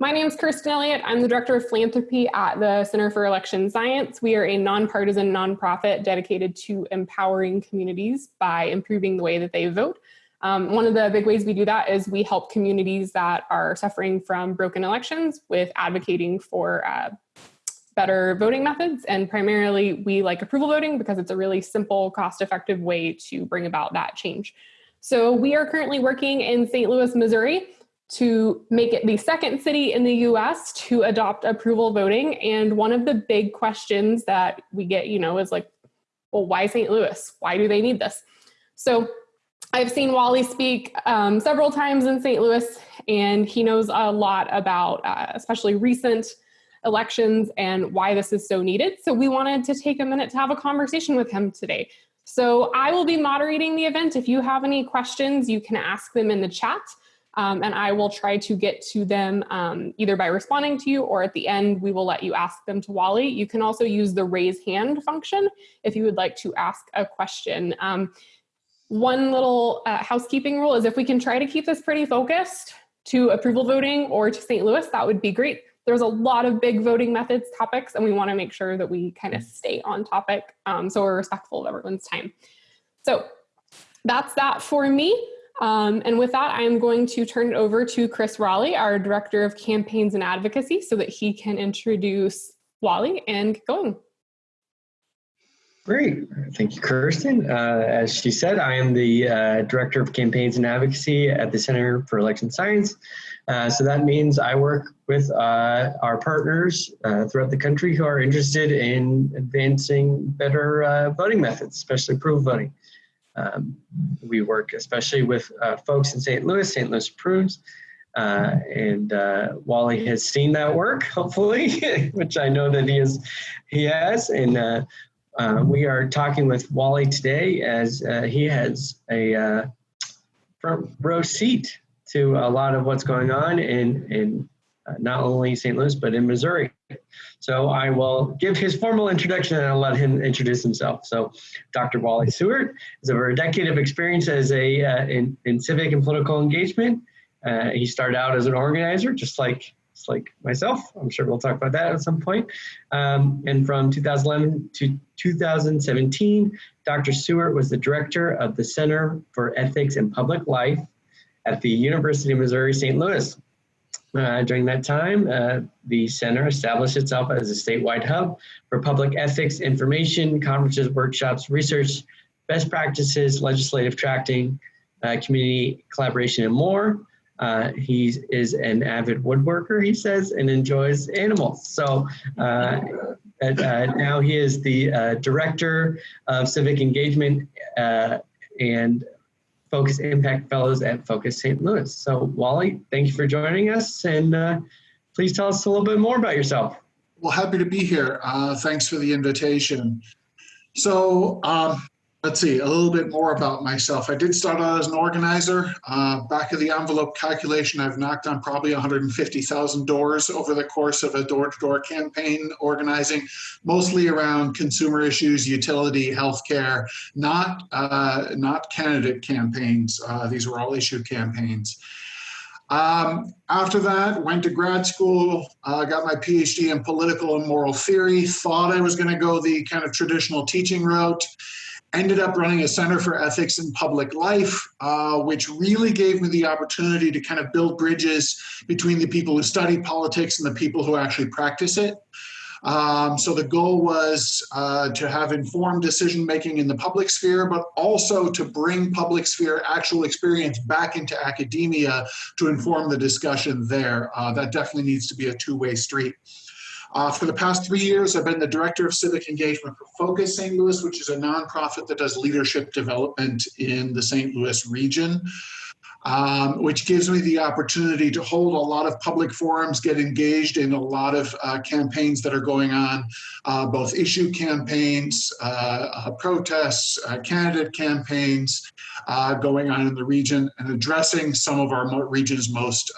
My name is Kirsten Elliott. I'm the Director of Philanthropy at the Center for Election Science. We are a nonpartisan nonprofit dedicated to empowering communities by improving the way that they vote. Um, one of the big ways we do that is we help communities that are suffering from broken elections with advocating for uh, better voting methods. And primarily, we like approval voting because it's a really simple, cost effective way to bring about that change. So, we are currently working in St. Louis, Missouri to make it the second city in the US to adopt approval voting. And one of the big questions that we get, you know, is like, well, why St. Louis? Why do they need this? So, I've seen Wally speak um, several times in St. Louis, and he knows a lot about, uh, especially recent elections and why this is so needed. So we wanted to take a minute to have a conversation with him today. So I will be moderating the event. If you have any questions, you can ask them in the chat. Um, and I will try to get to them um, either by responding to you or at the end, we will let you ask them to Wally. You can also use the raise hand function if you would like to ask a question. Um, one little uh, housekeeping rule is if we can try to keep this pretty focused to approval voting or to St. Louis, that would be great there's a lot of big voting methods topics and we want to make sure that we kind of stay on topic um, so we're respectful of everyone's time. So that's that for me. Um, and with that, I'm going to turn it over to Chris Raleigh, our Director of Campaigns and Advocacy, so that he can introduce Wally and get going. Great. Thank you, Kirsten. Uh, as she said, I am the uh, Director of Campaigns and Advocacy at the Center for Election Science. Uh, so that means I work with uh, our partners uh, throughout the country who are interested in advancing better uh, voting methods, especially approval voting. Um, we work especially with folks in St. Louis, St. Louis Approves, and Wally has seen that work, hopefully, which I know that he is, he has, and uh, we are talking with Wally today as uh, he has a uh, front row seat to a lot of what's going on in, uh, not only St. Louis, but in Missouri. So I will give his formal introduction and I'll let him introduce himself. So Dr. Wally Siewert has over a decade of experience as a, uh, in, in civic and political engagement. Uh, he started out as an organizer, just like like myself. I'm sure we'll talk about that at some point. Um, and from 2011 to 2017, Dr. Siewert was the director of the Center for Ethics and Public Life at the University of Missouri St. Louis. Uh, during that time, uh, the center established itself as a statewide hub for public ethics information, conferences, workshops, research, best practices, legislative tracking, uh, community collaboration, and more. Uh, he is an avid woodworker, he says, and enjoys animals. So uh, uh, now he is the director of civic engagement and Focus Impact Fellows at Focus St. Louis. So Wally, thank you for joining us and uh, please tell us a little bit more about yourself. Well, happy to be here. thanks for the invitation. So um, let's see, a little bit more about myself. I did start out as an organizer. Uh, back of the envelope calculation, I've knocked on probably 150,000 doors over the course of a door-to-door campaign organizing, mostly around consumer issues, utility, healthcare, not, uh, not candidate campaigns. Uh, these were all issue campaigns. Um, after that, went to grad school, uh, got my PhD in political and moral theory, thought I was going to go the kind of traditional teaching route ended up running a center for ethics in public life, uh, which really gave me the opportunity to kind of build bridges between the people who study politics and the people who actually practice it. Um, so the goal was uh, to have informed decision making in the public sphere, but also to bring public sphere actual experience back into academia to inform the discussion there. Uh, that definitely needs to be a two-way street. Uh, for the past three years, I've been the Director of Civic Engagement for Focus St. Louis, which is a nonprofit that does leadership development in the St. Louis region. Um, which gives me the opportunity to hold a lot of public forums, get engaged in a lot of uh, campaigns that are going on, uh, both issue campaigns, uh, uh protests, uh, candidate campaigns uh, going on in the region, and addressing some of our region's most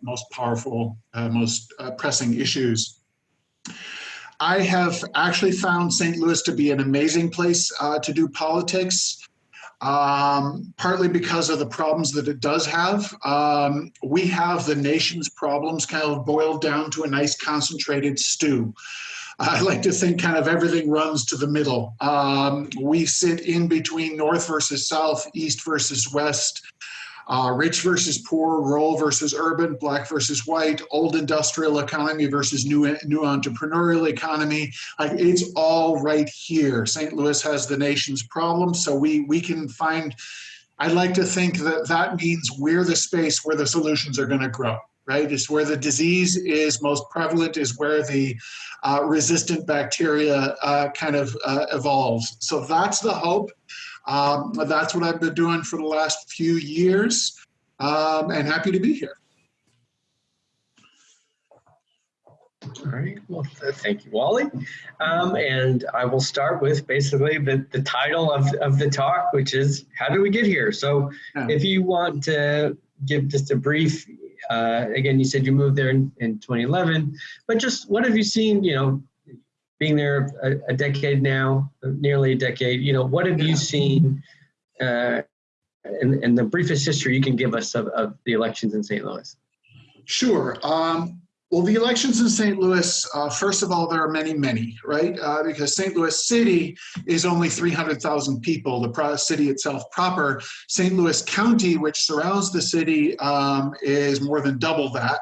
most powerful, most pressing issues. I have actually found St. Louis to be an amazing place uh, to do politics. um, partly because of the problems that it does have. Um, we have the nation's problems kind of boiled down to a nice concentrated stew. I like to think kind of everything runs to the middle. Um, we sit in between north versus south, east versus west, uh, rich versus poor, rural versus urban, black versus white, old industrial economy versus new, new entrepreneurial economy. Like it's all right here. St. Louis has the nation's problems, so we we can find. I'd like to think that that means we're the space where the solutions are going to grow. Right, it's where the disease is most prevalent, is where the uh, resistant bacteria uh, kind of uh, evolves. So that's the hope. Um, that's what I've been doing for the last few years um, and happy to be here. All right, well, thank you, Wally. Um, and I will start with basically the, the title of, of the talk, which is How Did We Get Here? So yeah. if you want to give just a brief, uh, again, you said you moved there in, in 2011, but just what have you seen, you know, being there a, a, decade now, nearly a decade, you know, what have you seen uh, in, in, the briefest history you can give us of, of the elections in St. Louis? Sure. Um, well, the elections in St. Louis, uh, first of all, there are many, many, right? Uh, because St. Louis City is only 300,000 people, the city itself proper. St. Louis County, which surrounds the city, um, is more than double that.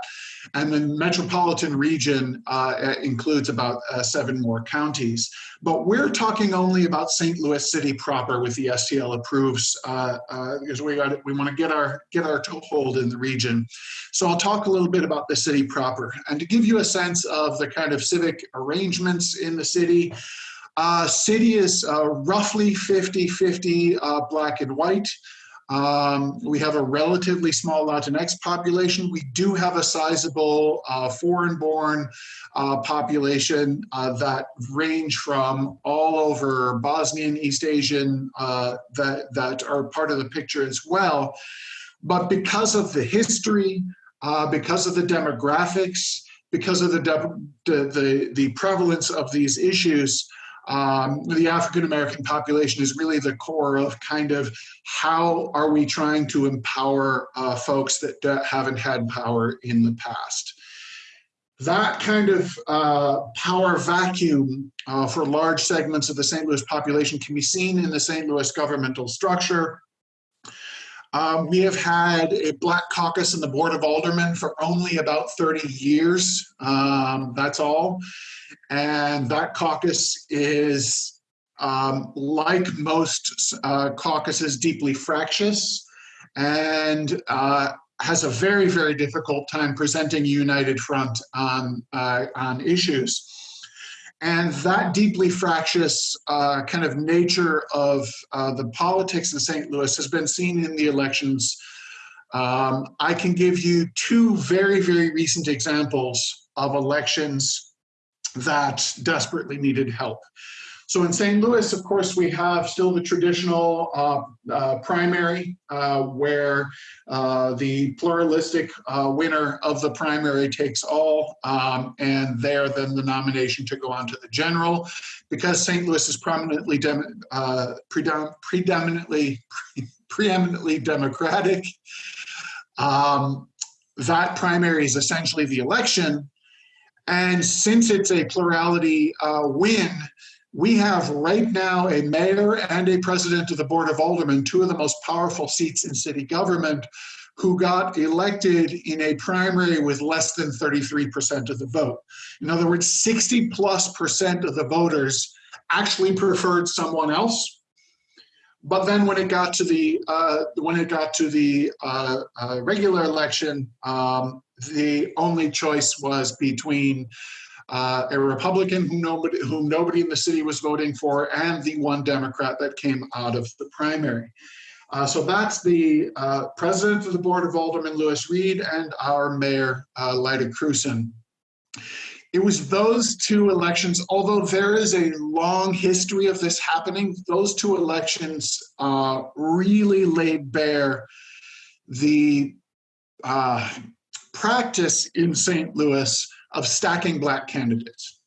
And the metropolitan region uh, includes about uh, seven more counties. But we're talking only about St. Louis City proper with the STL approves uh, uh, because we, got, we want to get our, get our toehold in the region. So I'll talk a little bit about the city proper. And to give you a sense of the kind of civic arrangements in the city, uh, city is uh, roughly 50-50 uh, black and white. Um, we have a relatively small Latinx population. We do have a sizable uh, foreign-born uh, population uh, that range from all over Bosnian, East Asian uh, that, that are part of the picture as well. But because of the history, uh, because of the demographics, because of the, the, the, the prevalence of these issues, um, the African American population is really the core of kind of how are we trying to empower uh, folks that haven't had power in the past. That kind of uh, power vacuum uh, for large segments of the St. Louis population can be seen in the St. Louis governmental structure. Um, we have had a black caucus in the Board of Aldermen for only about 30 years. Um, that's all. And that caucus is, um, like most uh, caucuses, deeply fractious and uh, has a very, very difficult time presenting a united front on, uh, on issues. And that deeply fractious uh, kind of nature of uh, the politics in St. Louis has been seen in the elections. Um, I can give you two very, very recent examples of elections that desperately needed help. So in St. Louis, of course, we have still the traditional uh, uh, primary uh, where uh, the pluralistic uh, winner of the primary takes all, um, and there then the nomination to go on to the general. Because St. Louis is prominently uh, predom predominantly preeminently democratic, um, that primary is essentially the election. And since it's a plurality win, we have right now a mayor and a president of the Board of Aldermen, two of the most powerful seats in city government, who got elected in a primary with less than 33% of the vote. In other words, 60 plus percent of the voters actually preferred someone else. But then when it got to the uh, when it got to the uh, uh, regular election, um, the only choice was between uh, a Republican whom nobody, whom nobody in the city was voting for, and the one Democrat that came out of the primary. Uh, so that's the uh, president of the Board of Aldermen, Lewis Reed, and our mayor, uh, Lyda Krewson. It was those two elections, although there is a long history of this happening, those two elections uh, really laid bare the uh, practice in St. Louis of stacking black candidates.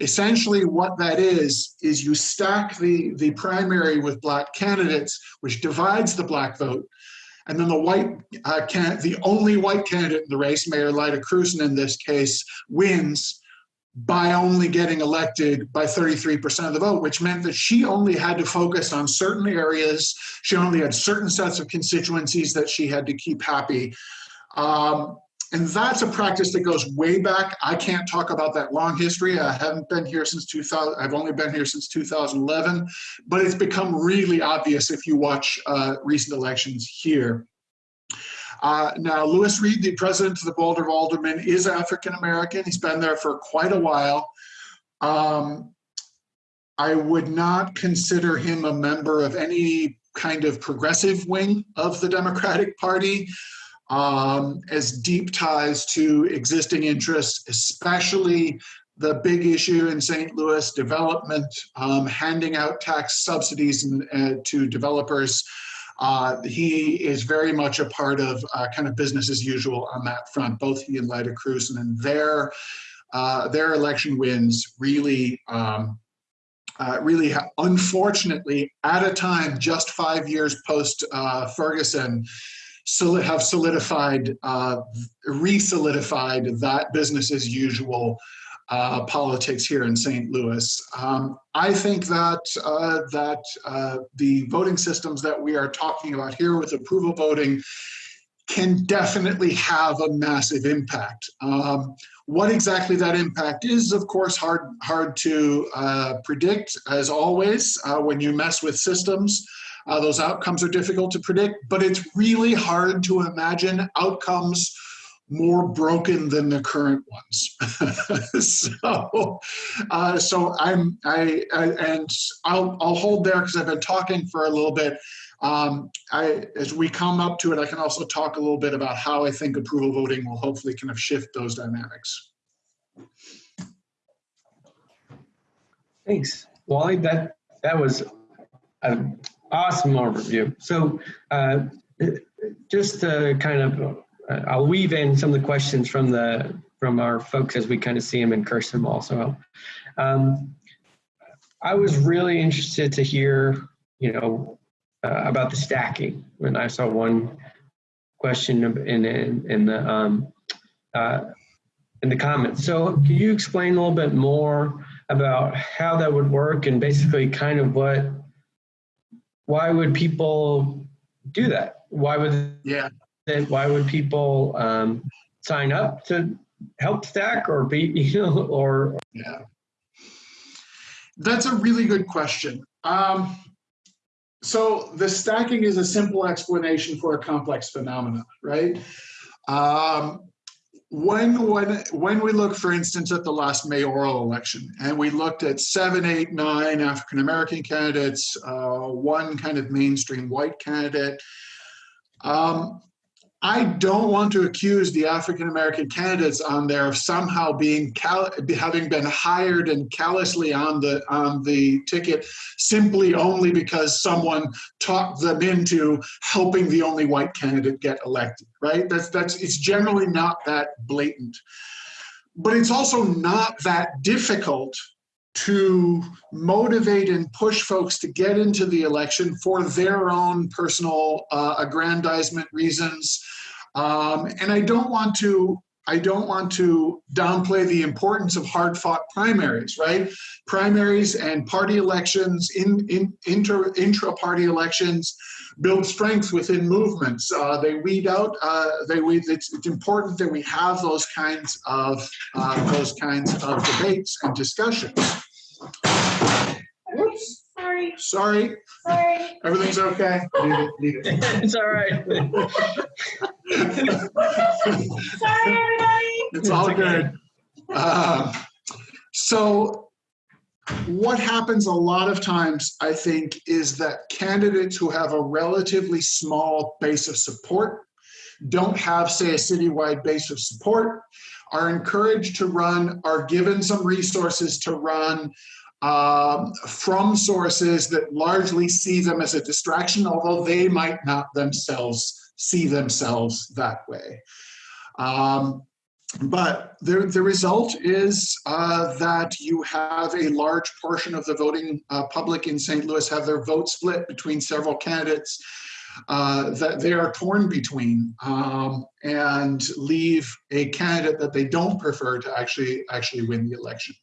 Essentially what that is, is you stack the, the primary with black candidates, which divides the black vote. And then the white uh, can the only white candidate in the race, Mayor Lyda Krewson in this case, wins by only getting elected by 33% of the vote, which meant that she only had to focus on certain areas. She only had certain sets of constituencies that she had to keep happy. Um, and that's a practice that goes way back. I can't talk about that long history. I haven't been here since 2000. I've only been here since 2011, but it's become really obvious if you watch uh, recent elections here. Uh, now, Lewis Reed, the president of the Board of Aldermen, is African American. He's been there for quite a while. Um, I would not consider him a member of any kind of progressive wing of the Democratic Party um, as deep ties to existing interests, especially the big issue in St. Louis, development, um, handing out tax subsidies and, uh, to developers. Uh, he is very much a part of uh, kind of business as usual on that front, both he and Lyda Cruz, and their, uh, their election wins really um, uh, really, unfortunately, at a time just five years post uh, Ferguson, have solidified, uh, re-solidified that business as usual uh, politics here in St. Louis. Um, I think that uh, that uh, the voting systems that we are talking about here with approval voting can definitely have a massive impact. Um, what exactly that impact is, of course, hard hard to uh, predict, as always, uh, when you mess with systems. Uh, those outcomes are difficult to predict, but it's really hard to imagine outcomes more broken than the current ones. so, uh, so I'm I, I, and I'll I'll hold there because I've been talking for a little bit. Um, I, as we come up to it, I can also talk a little bit about how I think approval voting will hopefully kind of shift those dynamics. Thanks, Wally. That that was an awesome overview. So uh, just to kind of, uh, I'll weave in some of the questions from the from our folks as we kind of see them and curse them also. Um, I was really interested to hear, you know, uh, about the stacking when I saw one question in in, in the um, uh, in the comments. So can you explain a little bit more about how that would work and basically kind of what why would people do that? Why would yeah? Why would people um, sign up to help stack or be you know or yeah? That's a really good question. Um, so the stacking is a simple explanation for a complex phenomenon, right? Um, when when when we look, for instance, at the last mayoral election, and we looked at seven, eight, nine African American candidates, uh, one kind of mainstream white candidate. Um, I don't want to accuse the African American candidates on there of somehow being having been hired and callously on the on the ticket simply only because someone talked them into helping the only white candidate get elected. Right? That's that's it's generally not that blatant, but it's also not that difficult to motivate and push folks to get into the election for their own personal uh, aggrandizement reasons. Um, and I don't want to I don't want to downplay the importance of hard fought primaries, right? Primaries and party elections, in, in inter, intra party elections, build strength within movements. Uh, they weed out. Uh, they weed. It's, it's, important that we have those kinds of uh, those kinds of debates and discussions. Oops, sorry. Sorry. Sorry. Everything's okay. Leave it. Leave it. it's all right. sorry, everybody. It's all good. Uh, so what happens a lot of times, I think, is that candidates who have a relatively small base of support don't have, say, a citywide base of support, are encouraged to run, are given some resources to run um, from sources that largely see them as a distraction, although they might not themselves see themselves that way. Um, but the, the result is uh, that you have a large portion of the voting uh, public in St. Louis have their vote split between several candidates uh, that they are torn between um, and leave a candidate that they don't prefer to actually actually win the election.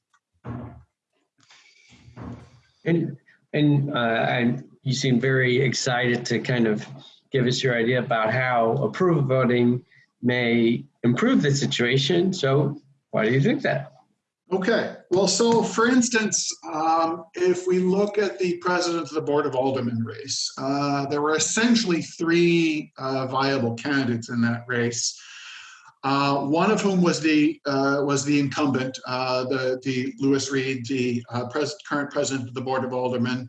And and uh, and you seem very excited to kind of give us your idea about how approval voting may improve the situation. So why do you think that? Okay, well, so for instance, um, if we look at the president of the Board of Aldermen race, uh, there were essentially three uh, viable candidates in that race. Uh, one of whom was the uh, was the incumbent, uh, the the Lewis Reed, the uh, pres current president of the Board of Aldermen.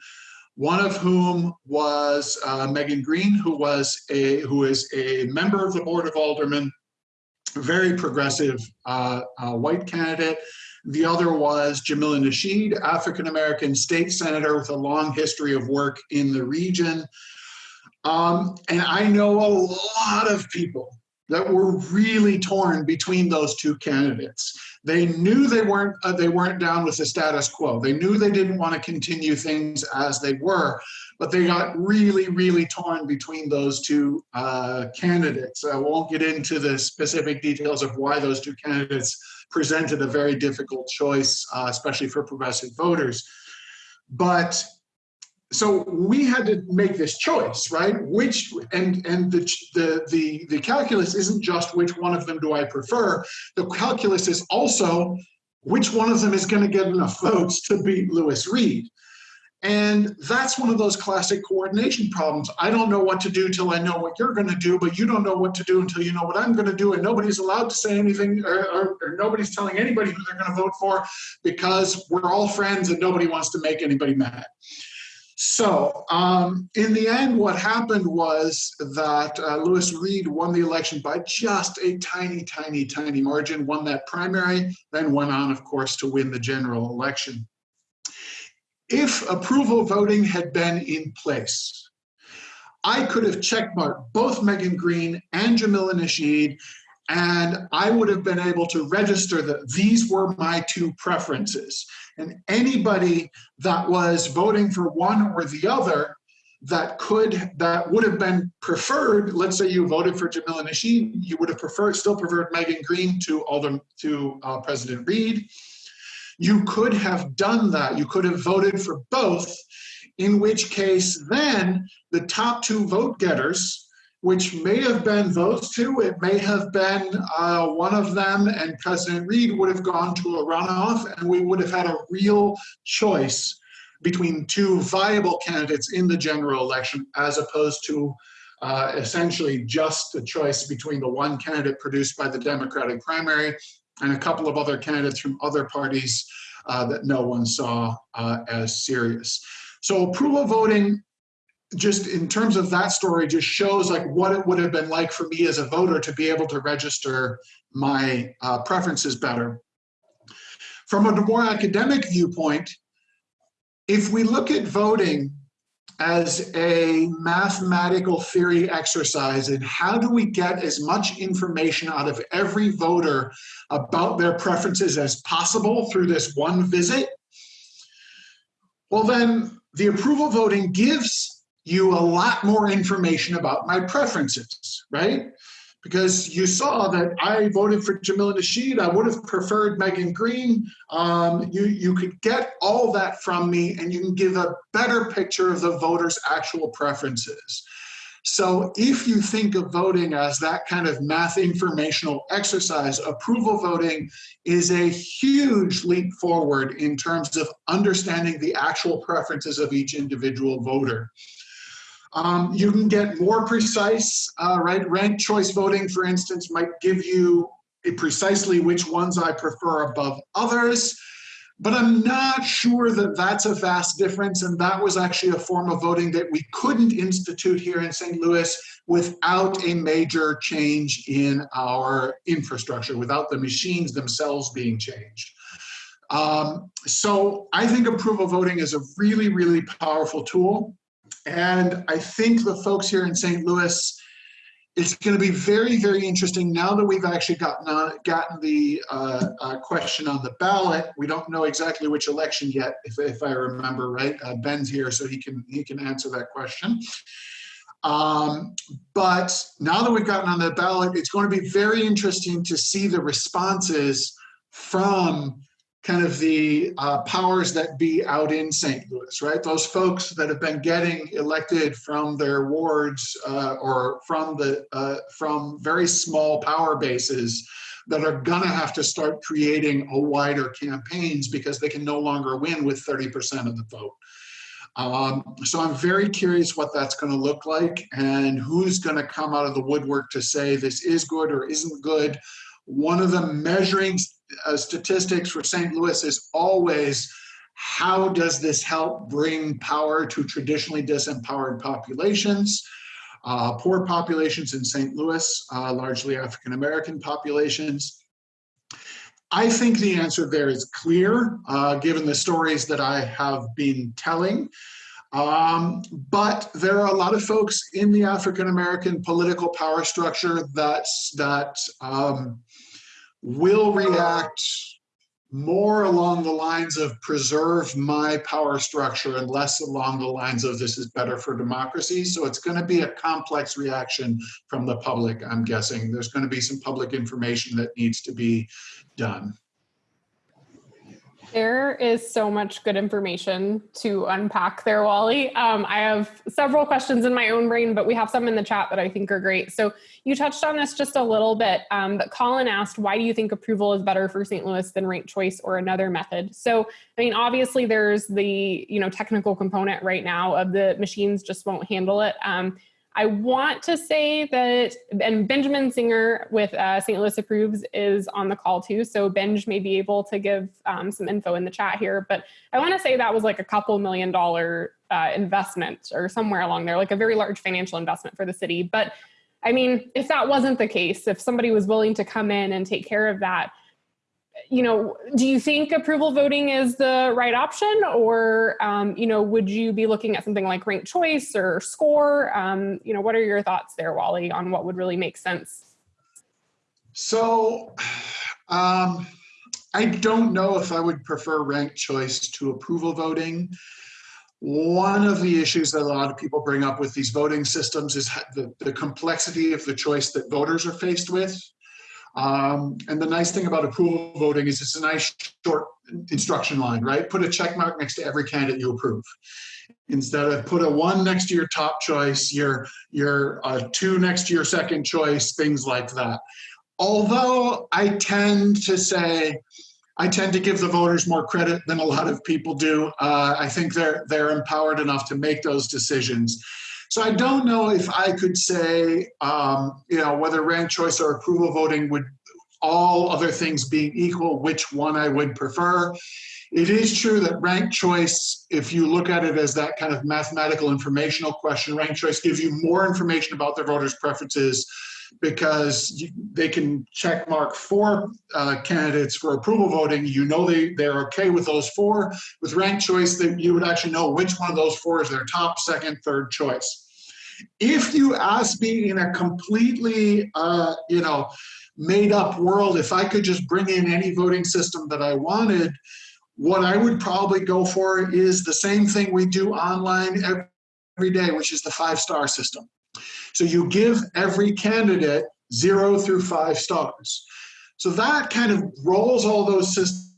One of whom was Megan Green, who was a who is a member of the Board of Aldermen, very progressive white candidate. The other was Jamila Nasheed, African-American state senator with a long history of work in the region. Um, and I know a lot of people that were really torn between those two candidates. They knew they weren't uh, they weren't down with the status quo. They knew they didn't want to continue things as they were, but they got really really torn between those two uh, candidates. I won't get into the specific details of why those two candidates presented a very difficult choice, uh, especially for progressive voters. But so we had to make this choice, right? Which and and the the the the calculus isn't just which one of them do I prefer. The calculus is also which one of them is going to get enough votes to beat Lewis Reed. And that's one of those classic coordination problems. I don't know what to do till I know what you're going to do, but you don't know what to do until you know what I'm going to do. And nobody's allowed to say anything, or, or, or nobody's telling anybody who they're going to vote for because we're all friends and nobody wants to make anybody mad. So, um, in the end, what happened was that uh, Lewis Reed won the election by just a tiny, tiny, tiny margin, won that primary, then went on, of course, to win the general election if approval voting had been in place, I could have checkmarked both Megan Green and Jamila Nasheed, and I would have been able to register that these were my two preferences. And anybody that was voting for one or the other that could that would have been preferred let's say you voted for jamila nasheed you would have preferred still preferred megan green to alder to uh, president reed you could have done that. You could have voted for both, in which case then the top two vote getters, which may have been those two, it may have been uh, one of them, and President Reed would have gone to a runoff, and we would have had a real choice between two viable candidates in the general election, as opposed to uh, essentially just a choice between the one candidate produced by the Democratic primary and a couple of other candidates from other parties uh, that no one saw uh, as serious. So approval voting, just in terms of that story, just shows like what it would have been like for me as a voter to be able to register my uh, preferences better. From a more academic viewpoint, if we look at voting as a mathematical theory exercise in how do we get as much information out of every voter about their preferences as possible through this one visit, well then the approval voting gives you a lot more information about my preferences, right? Because you saw that I voted for Jamila Nasheed. I would have preferred Megan Green. Um, you, you could get all that from me and you can give a better picture of the voters' actual preferences. So if you think of voting as that kind of math informational exercise, approval voting is a huge leap forward in terms of understanding the actual preferences of each individual voter. Um, you can get more precise, uh, right? Ranked choice voting, for instance, might give you precisely which ones I prefer above others, but I'm not sure that that's a vast difference. And that was actually a form of voting that we couldn't institute here in St. Louis without a major change in our infrastructure, without the machines themselves being changed. Um, so I think approval voting is a really, really powerful tool. And I think the folks here in St. Louis, it's going to be very, very interesting now that we've actually gotten uh, gotten the uh, uh, question on the ballot. We don't know exactly which election yet, if, if I remember right. Uh, Ben's here, so he can he can answer that question. Um, but now that we've gotten on the ballot, it's going to be very interesting to see the responses from kind of the uh, powers that be out in St. Louis, right? Those folks that have been getting elected from their wards uh, or from the uh, from very small power bases that are gonna have to start creating a wider campaigns because they can no longer win with 30% of the vote. Um, so I'm very curious what that's going to look like and who's going to come out of the woodwork to say this is good or isn't good. One of the measuring uh, statistics for St. Louis is always how does this help bring power to traditionally disempowered populations, uh, poor populations in St. Louis, uh, largely African American populations. I think the answer there is clear, uh, given the stories that I have been telling. Um, but there are a lot of folks in the African American political power structure that that um, will react more along the lines of preserve my power structure and less along the lines of this is better for democracy. So it's going to be a complex reaction from the public, I'm guessing. There's going to be some public information that needs to be done. There is so much good information to unpack there, Wally. Um, I have several questions in my own brain, but we have some in the chat that I think are great. So you touched on this just a little bit, um, but Colin asked, why do you think approval is better for St. Louis than ranked choice or another method? So, I mean, obviously there's the, you know, technical component right now of the machines just won't handle it. Um, I want to say that, and Benjamin Singer with uh, St. Louis Approves is on the call too. So Benj may be able to give um, some info in the chat here, but I want to say that was like a couple million dollar uh, investment or somewhere along there, like a very large financial investment for the city. But I mean, if that wasn't the case, if somebody was willing to come in and take care of that, you know, do you think approval voting is the right option or, um, you know, would you be looking at something like ranked choice or score? Um, you know, what are your thoughts there, Wally, on what would really make sense? So um, I don't know if I would prefer ranked choice to approval voting. One of the issues that a lot of people bring up with these voting systems is the, the complexity of the choice that voters are faced with. Um, and the nice thing about approval voting is it's a nice short instruction line, right? Put a check mark next to every candidate you approve. Instead of put a one next to your top choice, your, your uh, two next to your second choice, things like that. Although I tend to say, I tend to give the voters more credit than a lot of people do. Uh, I think they're they're empowered enough to make those decisions. So I don't know if I could say, um, you know, whether ranked choice or approval voting would, all other things being equal, which one I would prefer. It is true that ranked choice, if you look at it as that kind of mathematical informational question, ranked choice gives you more information about the voters' preferences because you, they can check mark four uh, candidates for approval voting. You know they, they're okay with those four. With ranked choice, that you would actually know which one of those four is their top, second, third choice. If you ask me in a completely, uh, you know, made up world, if I could just bring in any voting system that I wanted, what I would probably go for is the same thing we do online every day, which is the five star system. So you give every candidate zero through five stars. So that kind of rolls all those systems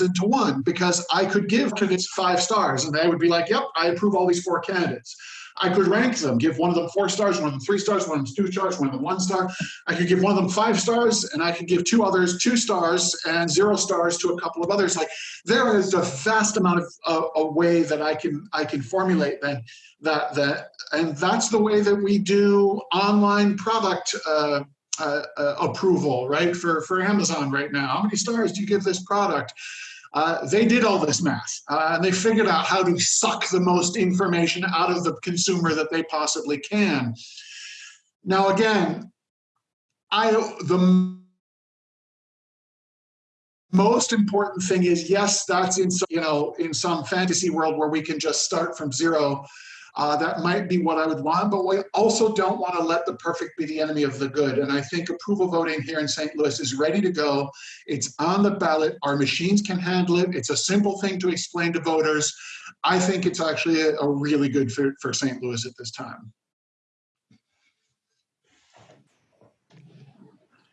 into one because I could give candidates five stars and they would be like, yep, I approve all these four candidates. I could rank them, give one of them four stars, one of them three stars, one of them two stars, one of them one star. I could give one of them five stars, and I could give two others two stars and zero stars to a couple of others. Like there is a vast amount of a way that I can I can formulate that that that, and that's the way that we do online product. Uh, uh, uh, approval, right? For for Amazon right now, how many stars do you give this product? Uh, they did all this math uh, and they figured out how to suck the most information out of the consumer that they possibly can. Now, again, I the most important thing is yes, that's in you know in some fantasy world where we can just start from zero. Uh, that might be what I would want, but we also don't want to let the perfect be the enemy of the good. And I think approval voting here in St. Louis is ready to go. It's on the ballot. Our machines can handle it. It's a simple thing to explain to voters. I think it's actually a, a really good for, for St. Louis at this time.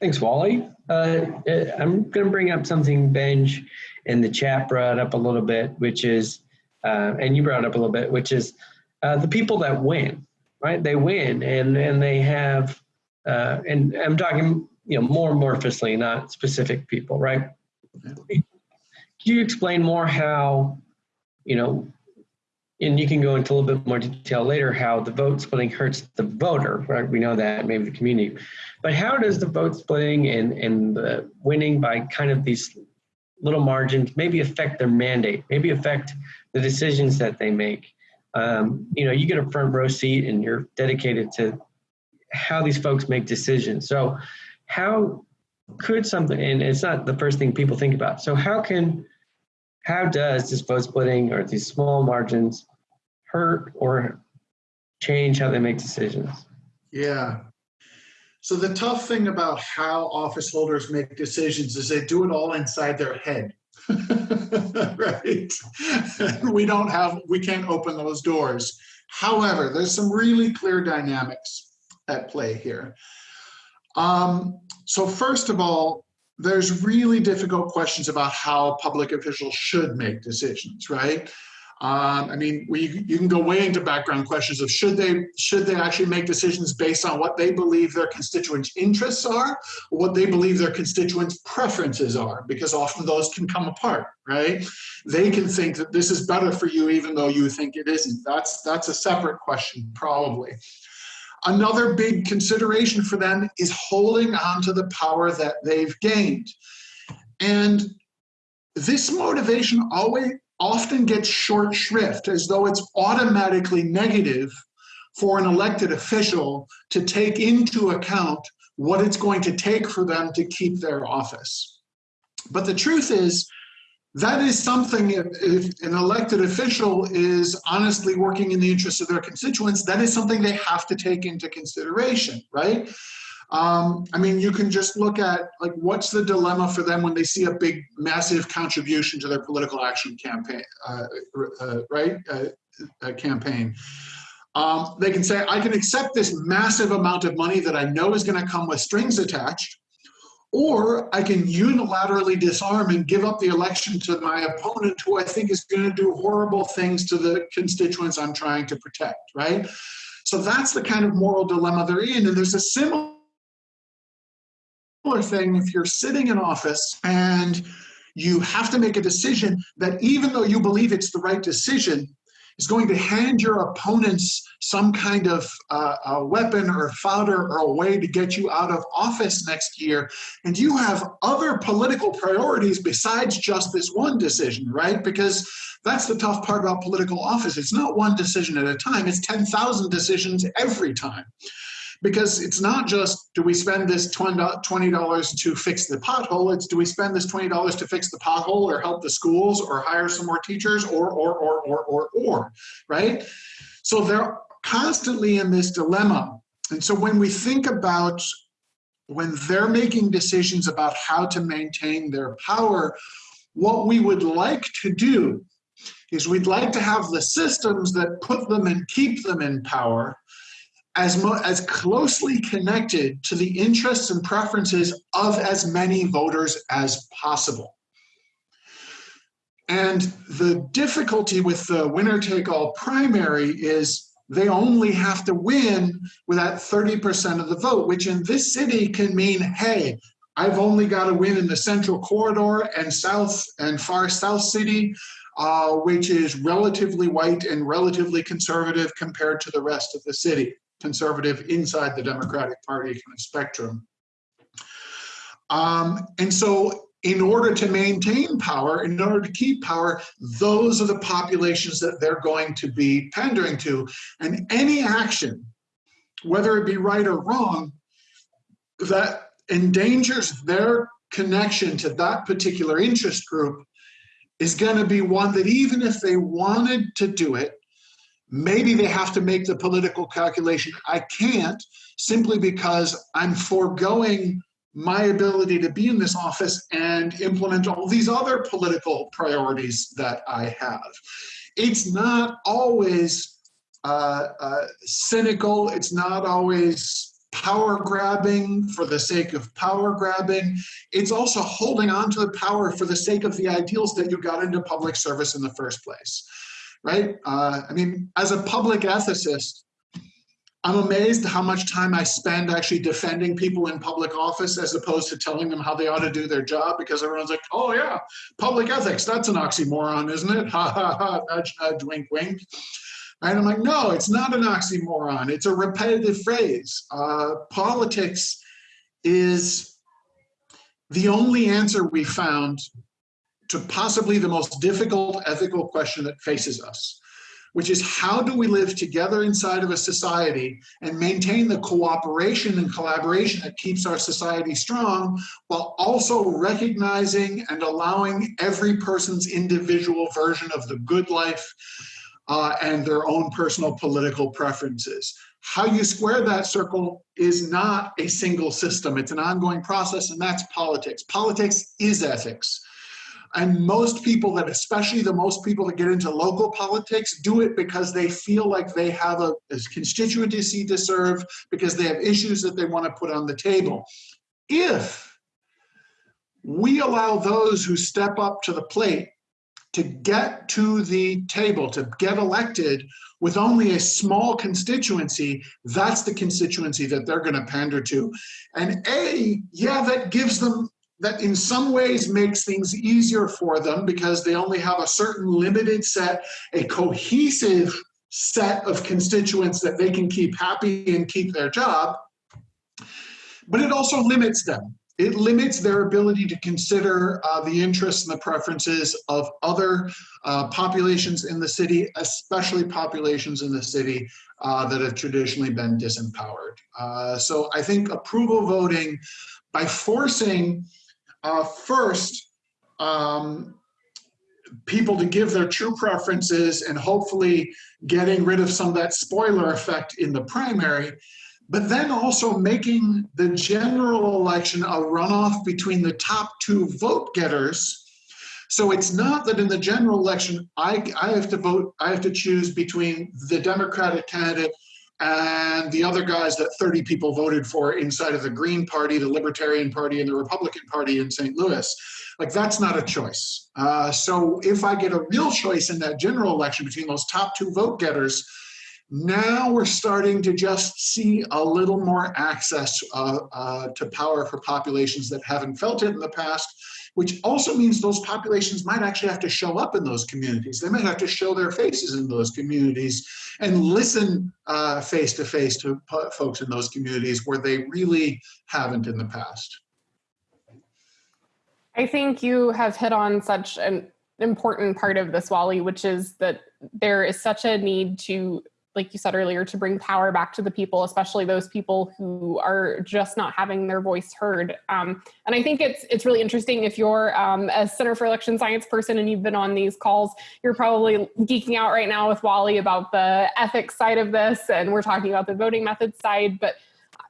Thanks, Wally. Uh, uh, I'm going to bring up something Benj in the chat brought up a little bit, which is, uh, and you brought up a little bit, which is uh, the people that win, right? They win, and and they have, uh, and I'm talking, you know, more amorphously, not specific people, right? Can you explain more how, you know, and you can go into a little bit more detail later how the vote splitting hurts the voter, right? We know that, maybe the community. But how does the vote splitting and, and the winning by kind of these little margins maybe affect their mandate, maybe affect the decisions that they make? Um, you know, you get a front row seat and you're dedicated to how these folks make decisions. So how could something, and it's not the first thing people think about. So how can, how does this vote splitting or these small margins hurt or change how they make decisions? Yeah. So the tough thing about how office holders make decisions is they do it all inside their head. right? we don't have, we can't open those doors. However, there's some really clear dynamics at play here. Um, so first of all, there's really difficult questions about how public officials should make decisions, right? Um, I mean, we, you can go way into background questions of should they should they actually make decisions based on what they believe their constituents' interests are, or what they believe their constituents' preferences are, because often those can come apart, right? They can think that this is better for you, even though you think it isn't. That's that's a separate question, probably. Another big consideration for them is holding on to the power that they've gained. And this motivation always often gets short shrift as though it's automatically negative for an elected official to take into account what it's going to take for them to keep their office. But the truth is, that is something if, if, an elected official is honestly working in the interest of their constituents, that is something they have to take into consideration, right? Um, I mean, you can just look at like what's the dilemma for them when they see a big, massive contribution to their political action campaign, uh, uh, right? Uh, uh campaign. Um, they can say, I can accept this massive amount of money that I know is going to come with strings attached, or I can unilaterally disarm and give up the election to my opponent who I think is going to do horrible things to the constituents I'm trying to protect, right? So that's the kind of moral dilemma they're in. And there's a similar thing if you're sitting in office and you have to make a decision that even though you believe it's the right decision, is going to hand your opponents some kind of uh, a weapon or fodder or a way to get you out of office next year. And you have other political priorities besides just this one decision, right? Because that's the tough part about political office. It's not one decision at a time, it's 10,000 decisions every time because it's not just do we spend this $20 to fix the pothole, it's do we spend this $20 to fix the pothole or help the schools or hire some more teachers or, or, or, or, or, or, right? So they're constantly in this dilemma. And so when we think about when they're making decisions about how to maintain their power, what we would like to do is we'd like to have the systems that put them and keep them in power as, as closely connected to the interests and preferences of as many voters as possible. And the difficulty with the winner take all primary is they only have to win with that 30% of the vote, which in this city can mean, hey, I've only got to win in the central corridor and south and far south city, uh, which is relatively white and relatively conservative compared to the rest of the city conservative inside the Democratic Party kind of spectrum. Um, and so in order to maintain power, in order to keep power, those are the populations that they're going to be pandering to. And any action, whether it be right or wrong, that endangers their connection to that particular interest group is going to be one that even if they wanted to do it, Maybe they have to make the political calculation. I can't simply because I'm foregoing my ability to be in this office and implement all these other political priorities that I have. It's not always uh, uh, cynical, it's not always power grabbing for the sake of power grabbing. It's also holding on to the power for the sake of the ideals that you got into public service in the first place, right? Uh, I mean, as a public ethicist, I'm amazed how much time I spend actually defending people in public office as opposed to telling them how they ought to do their job because everyone's like, oh yeah, public ethics, that's an oxymoron, isn't it? Ha ha ha, nudge, nudge, wink, wink. And I'm like, no, it's not an oxymoron. It's a repetitive phrase. Uh, politics is the only answer we found to possibly the most difficult ethical question that faces us which is how do we live together inside of a society and maintain the cooperation and collaboration that keeps our society strong while also recognizing and allowing every person's individual version of the good life uh, and their own personal political preferences. How you square that circle is not a single system. It's an ongoing process, and that's politics. Politics is ethics. And most people that, especially the most people that get into local politics, do it because they feel like they have a, a constituency to serve, because they have issues that they want to put on the table. If we allow those who step up to the plate to get to the table, to get elected with only a small constituency, that's the constituency that they're going to pander to. And A, yeah, that gives them that in some ways makes things easier for them because they only have a certain limited set, a cohesive set of constituents that they can keep happy and keep their job. But it also limits them. It limits their ability to consider uh, the interests and the preferences of other uh, populations in the city, especially populations in the city uh, that have traditionally been disempowered. Uh, so I think approval voting by forcing uh, first, um, people to give their true preferences and hopefully getting rid of some of that spoiler effect in the primary, but then also making the general election a runoff between the top two vote getters. So it's not that in the general election, I, I have to vote, I have to choose between the Democratic candidate and the other guys that 30 people voted for inside of the Green Party, the Libertarian Party, and the Republican Party in St. Louis. Like, that's not a choice. Uh, so, if I get a real choice in that general election between those top two vote getters, now we're starting to just see a little more access uh, uh, to power for populations that haven't felt it in the past which also means those populations might actually have to show up in those communities. They might have to show their faces in those communities and listen uh, face to face to folks in those communities where they really haven't in the past. I think you have hit on such an important part of this, Wally, which is that there is such a need to like you said earlier, to bring power back to the people, especially those people who are just not having their voice heard. Um, and I think it's it's really interesting if you're um, a Center for Election Science person and you've been on these calls, you're probably geeking out right now with Wally about the ethics side of this, and we're talking about the voting methods side. But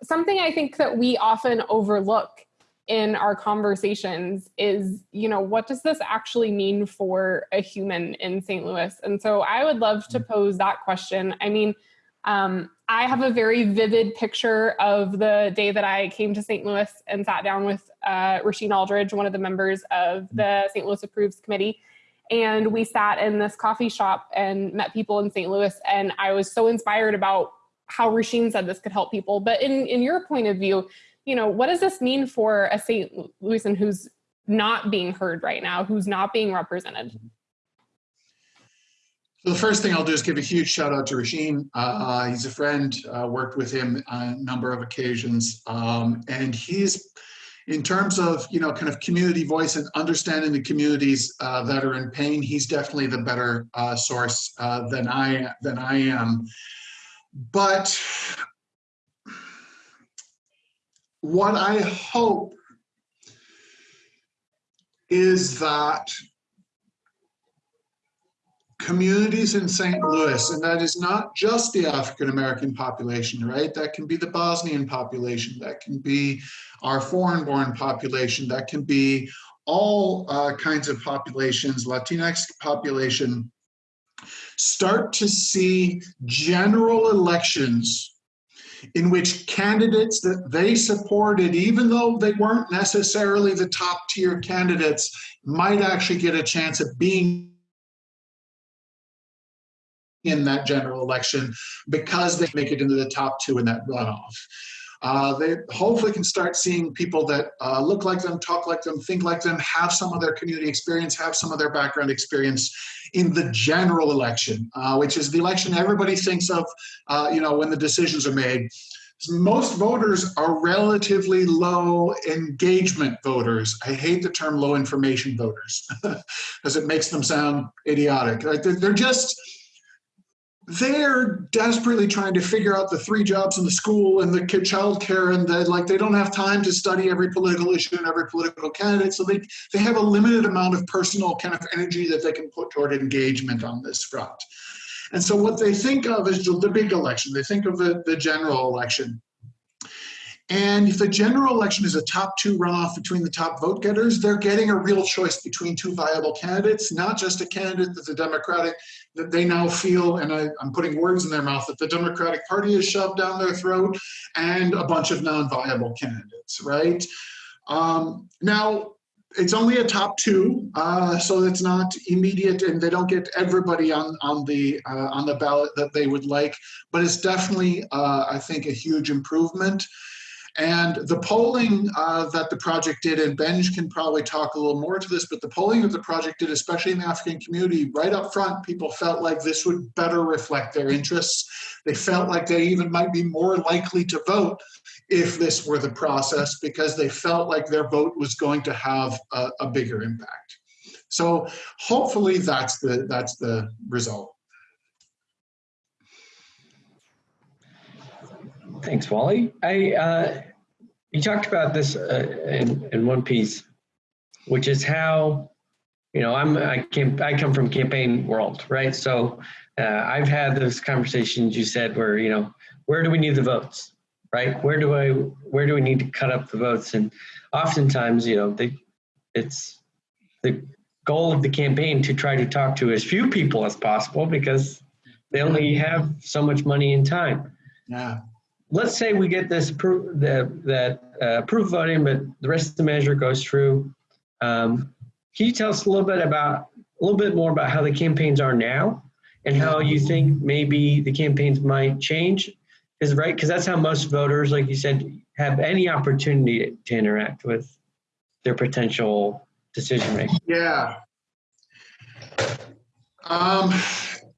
something I think that we often overlook in our conversations is you know what does this actually mean for a human in st louis? And so i would love to pose that question. I mean um, i have a very vivid picture of the day that i came to st louis and sat down with uh, rasheen aldridge one of the members of the st louis approves committee. And we sat in this coffee shop and met people in st louis. And i was so inspired about how rasheen said this could help people. But in in your point of view you know, what does this mean for a St. Louisan who's not being heard right now, who's not being represented? So the first thing I'll do is give a huge shout out to Rasheen. Uh, he's a friend, uh, worked with him on a number of occasions. Um, and he's, in terms of, you know, kind of community voice and understanding the communities uh, that are in pain, he's definitely the better uh, source uh, than I than I am. But what I hope is that communities in St. Louis, and that is not just the African American population, right? That can be the Bosnian population, that can be our foreign born population, that can be all uh, kinds of populations, Latinx population, start to see general elections in which candidates that they supported, even though they weren't necessarily the top tier candidates, might actually get a chance of being in that general election because they make it into the top two in that runoff. Uh, they hopefully can start seeing people that uh, look like them, talk like them, think like them, have some of their community experience, have some of their background experience in the general election, uh, which is the election everybody thinks of, uh, you know, when the decisions are made. Most voters are relatively low engagement voters. I hate the term low information voters because it makes them sound idiotic. They're just they're desperately trying to figure out the three jobs in the school and the child care and the, like they don't have time to study every political issue and every political candidate. So they they have a limited amount of personal kind of energy that they can put toward engagement on this front. And so what they think of is the big election. They think of the, the general election. And if the general election is a top two runoff between the top vote getters, they're getting a real choice between two viable candidates, not just a candidate that the Democratic, that they now feel, and I, am putting words in their mouth, that the Democratic Party has shoved down their throat, and a bunch of non viable candidates, right? Um, now, it's only a top two, uh, so it's not immediate, and they don't get everybody on on the uh, on the ballot that they would like. But it's definitely, uh, I think, a huge improvement. And the polling uh, that the project did, and Benj can probably talk a little more to this, but the polling that the project did, especially in the African community, right up front, people felt like this would better reflect their interests. They felt like they even might be more likely to vote if this were the process because they felt like their vote was going to have a, a bigger impact. So hopefully that's the that's the result. Thanks, Wally. I uh, you talked about this uh, in in one piece, which is how you know I'm I came I come from campaign world, right? So uh, I've had those conversations you said where you know where do we need the votes, right? Where do I where do we need to cut up the votes? And oftentimes, you know, they it's the goal of the campaign to try to talk to as few people as possible because they only have so much money and time. Yeah let's say we get this proof that that uh, proof voting, but the rest of the measure goes through. Um, can you tell us a little bit about a little bit more about how the campaigns are now, and how you think maybe the campaigns might change? Is right because that's how most voters, like you said, have any opportunity to interact with their potential decision making. Yeah. Um,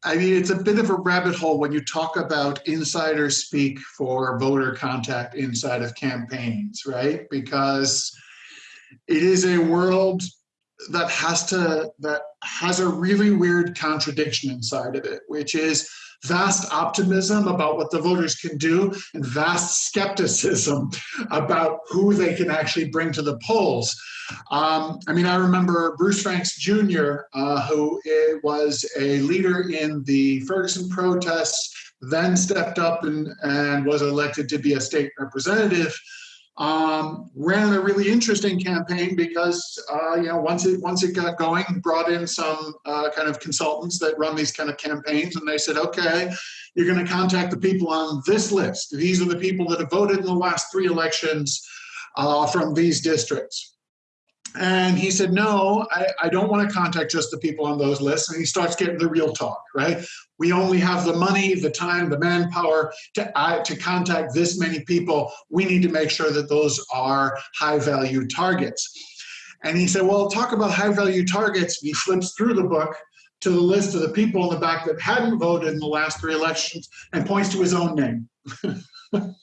I mean, it's a bit of a rabbit hole when you talk about insider speak for voter contact inside of campaigns, right? Because it is a world that has to that has a really weird contradiction inside of it, which is vast optimism about what the voters can do and vast skepticism about who they can actually bring to the polls. Um, I mean, I remember Bruce Franks Jr., uh, who was a leader in the Ferguson protests, then stepped up and, and was elected to be a state representative um, ran a really interesting campaign because uh, you know once it once it got going, brought in some uh, kind of consultants that run these kind of campaigns, and they said, okay, you're going to contact the people on this list. These are the people that have voted in the last three elections uh, from these districts. And he said, No, I, I don't want to contact just the people on those lists. And he starts getting the real talk, right? We only have the money, the time, the manpower to, uh, to contact this many people. We need to make sure that those are high value targets. And he said, Well, talk about high value targets. He flips through the book to the list of the people in the back that hadn't voted in the last three elections and points to his own name.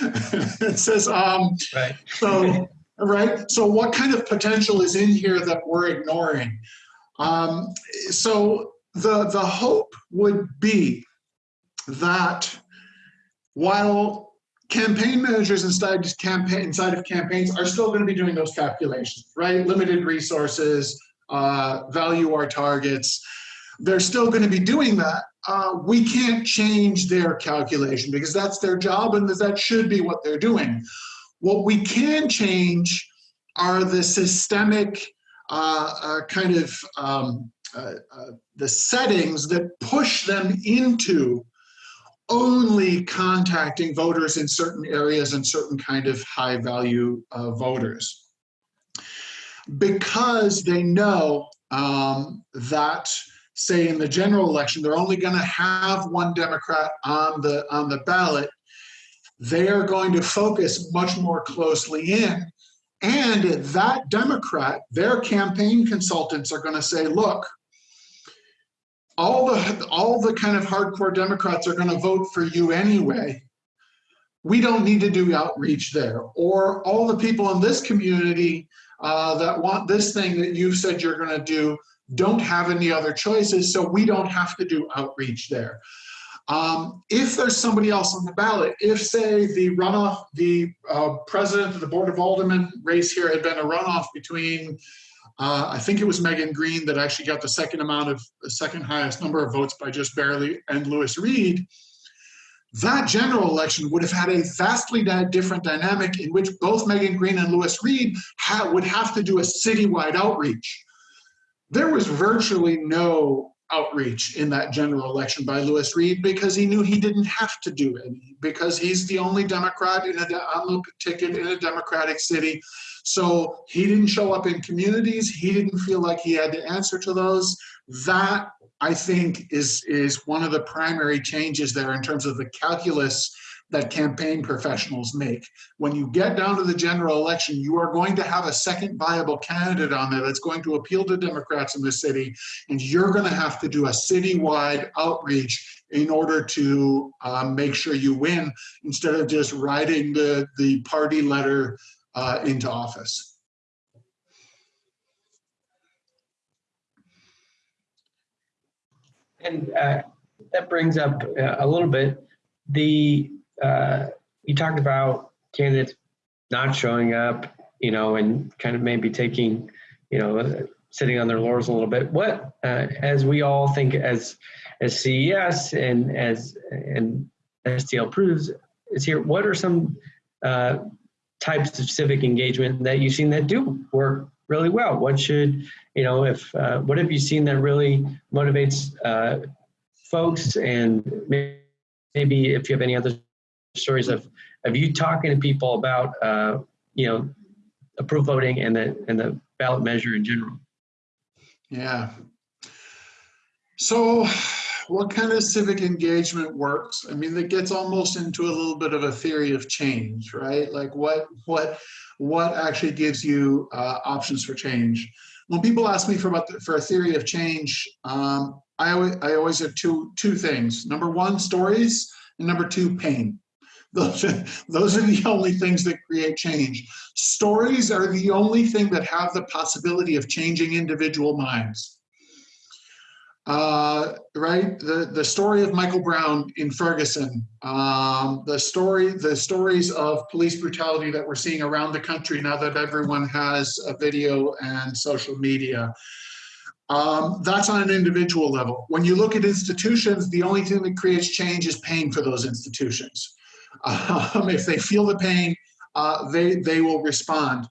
it says, um, right. so right? So what kind of potential is in here that we're ignoring? Um, so the, the hope would be that while campaign managers inside, campaign, inside of campaigns are still going to be doing those calculations, right? Limited resources, uh, value our targets. they're still going to be doing that. Uh, we can't change their calculation because that's their job and that should be what they're doing. What we can change are the systemic uh, uh, kind of um, uh, uh, the settings that push them into only contacting voters in certain areas and certain kind of high value uh, voters. Because they know um, that say in the general election, they're only going to have one Democrat on the on the ballot. They are going to focus much more closely in. And that Democrat, their campaign consultants are going to say, look, all the all the kind of hardcore Democrats are going to vote for you anyway. We don't need to do outreach there. Or all the people in this community uh, that want this thing that you said you're going to do don't have any other choices, so we don't have to do outreach there. Um, if there's somebody else on the ballot, if say the runoff, the uh, president of the Board of Aldermen race here had been a runoff between uh, I think it was Megan Green that actually got the second amount of the second highest number of votes by just barely, and Lewis Reed. That general election would have had a vastly different dynamic in which both Megan Green and Lewis Reed ha would have to do a citywide outreach. There was virtually no outreach in that general election by Lewis Reed because he knew he didn't have to do it because he's the only Democrat in a, on the ticket in a Democratic city so he didn't show up in communities. He didn't feel like he had to answer to those. That I think is is one of the primary changes there in terms of the calculus that campaign professionals make. When you get down to the general election, you are going to have a second viable candidate on there that's going to appeal to Democrats in the city, and you're going to have to do a citywide outreach in order to uh, make sure you win instead of just writing the, the party letter uh, into office. And uh, that brings up uh, a little bit the uh, you talked about candidates not showing up, you know, and kind of maybe taking, you know, sitting on their laurels a little bit. What, uh, as we all think as as CES and as and STL proves is here. What are some uh, types of civic engagement that you've seen that do work really well? What should, you know, if, uh, what have you seen that really motivates uh, folks and maybe if you have any other stories of, of you talking to people about, uh, you know, approve voting and the, and the ballot measure in general? Yeah. So what kind of civic engagement works? I mean, that gets almost into a little bit of a theory of change, right? Like what what what actually gives you uh, options for change? When people ask me for about the, for a theory of change, um, I always I always have two two things. Number one, stories, and number two, pain. Those are, the only things that create change. Stories are the only thing that have the possibility of changing individual minds uh, right? The the story of Michael Brown in Ferguson, um, the story the stories of police brutality that we're seeing around the country now that everyone has a video and social media. Um, that's on an individual level. When you look at institutions, the only thing that creates change is pain for those institutions. Um, if they feel the pain, uh, they they will respond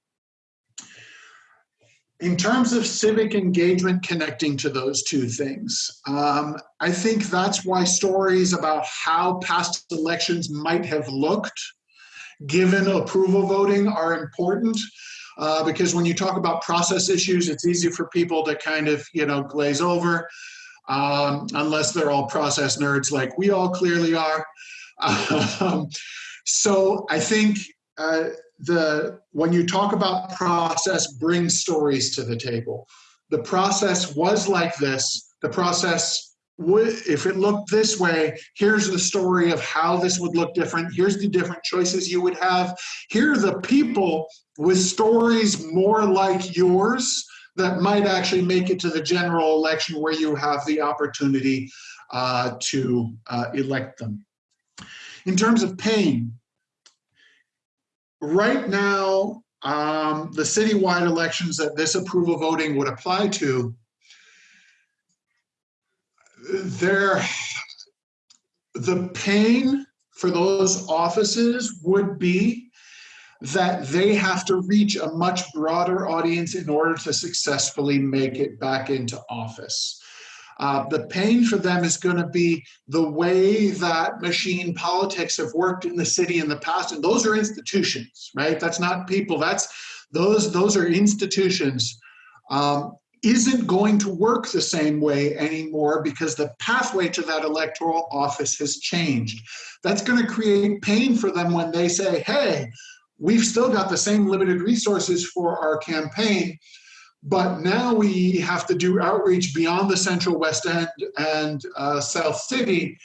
in terms of civic engagement connecting to those two things, um, I think that's why stories about how past elections might have looked given approval voting are important. Uh, because when you talk about process issues, it's easy for people to kind of, you know, glaze over, um, unless they're all process nerds like we all clearly are. Um, so I think uh, the when you talk about process, bring stories to the table. The process was like this. The process would, if it looked this way, here's the story of how this would look different. Here's the different choices you would have. Here are the people with stories more like yours that might actually make it to the general election where you have the opportunity uh, to uh, elect them. In terms of pain, right now, um, the citywide elections that this approval voting would apply to, there, the pain for those offices would be that they have to reach a much broader audience in order to successfully make it back into office. Uh, the pain for them is going to be the way that machine politics have worked in the city in the past, and those are institutions, right? That's not people. That's those those are institutions. Um, isn't going to work the same way anymore because the pathway to that electoral office has changed. That's going to create pain for them when they say, hey, we've still got the same limited resources for our campaign, but now we have to do outreach beyond the central West End and uh, South City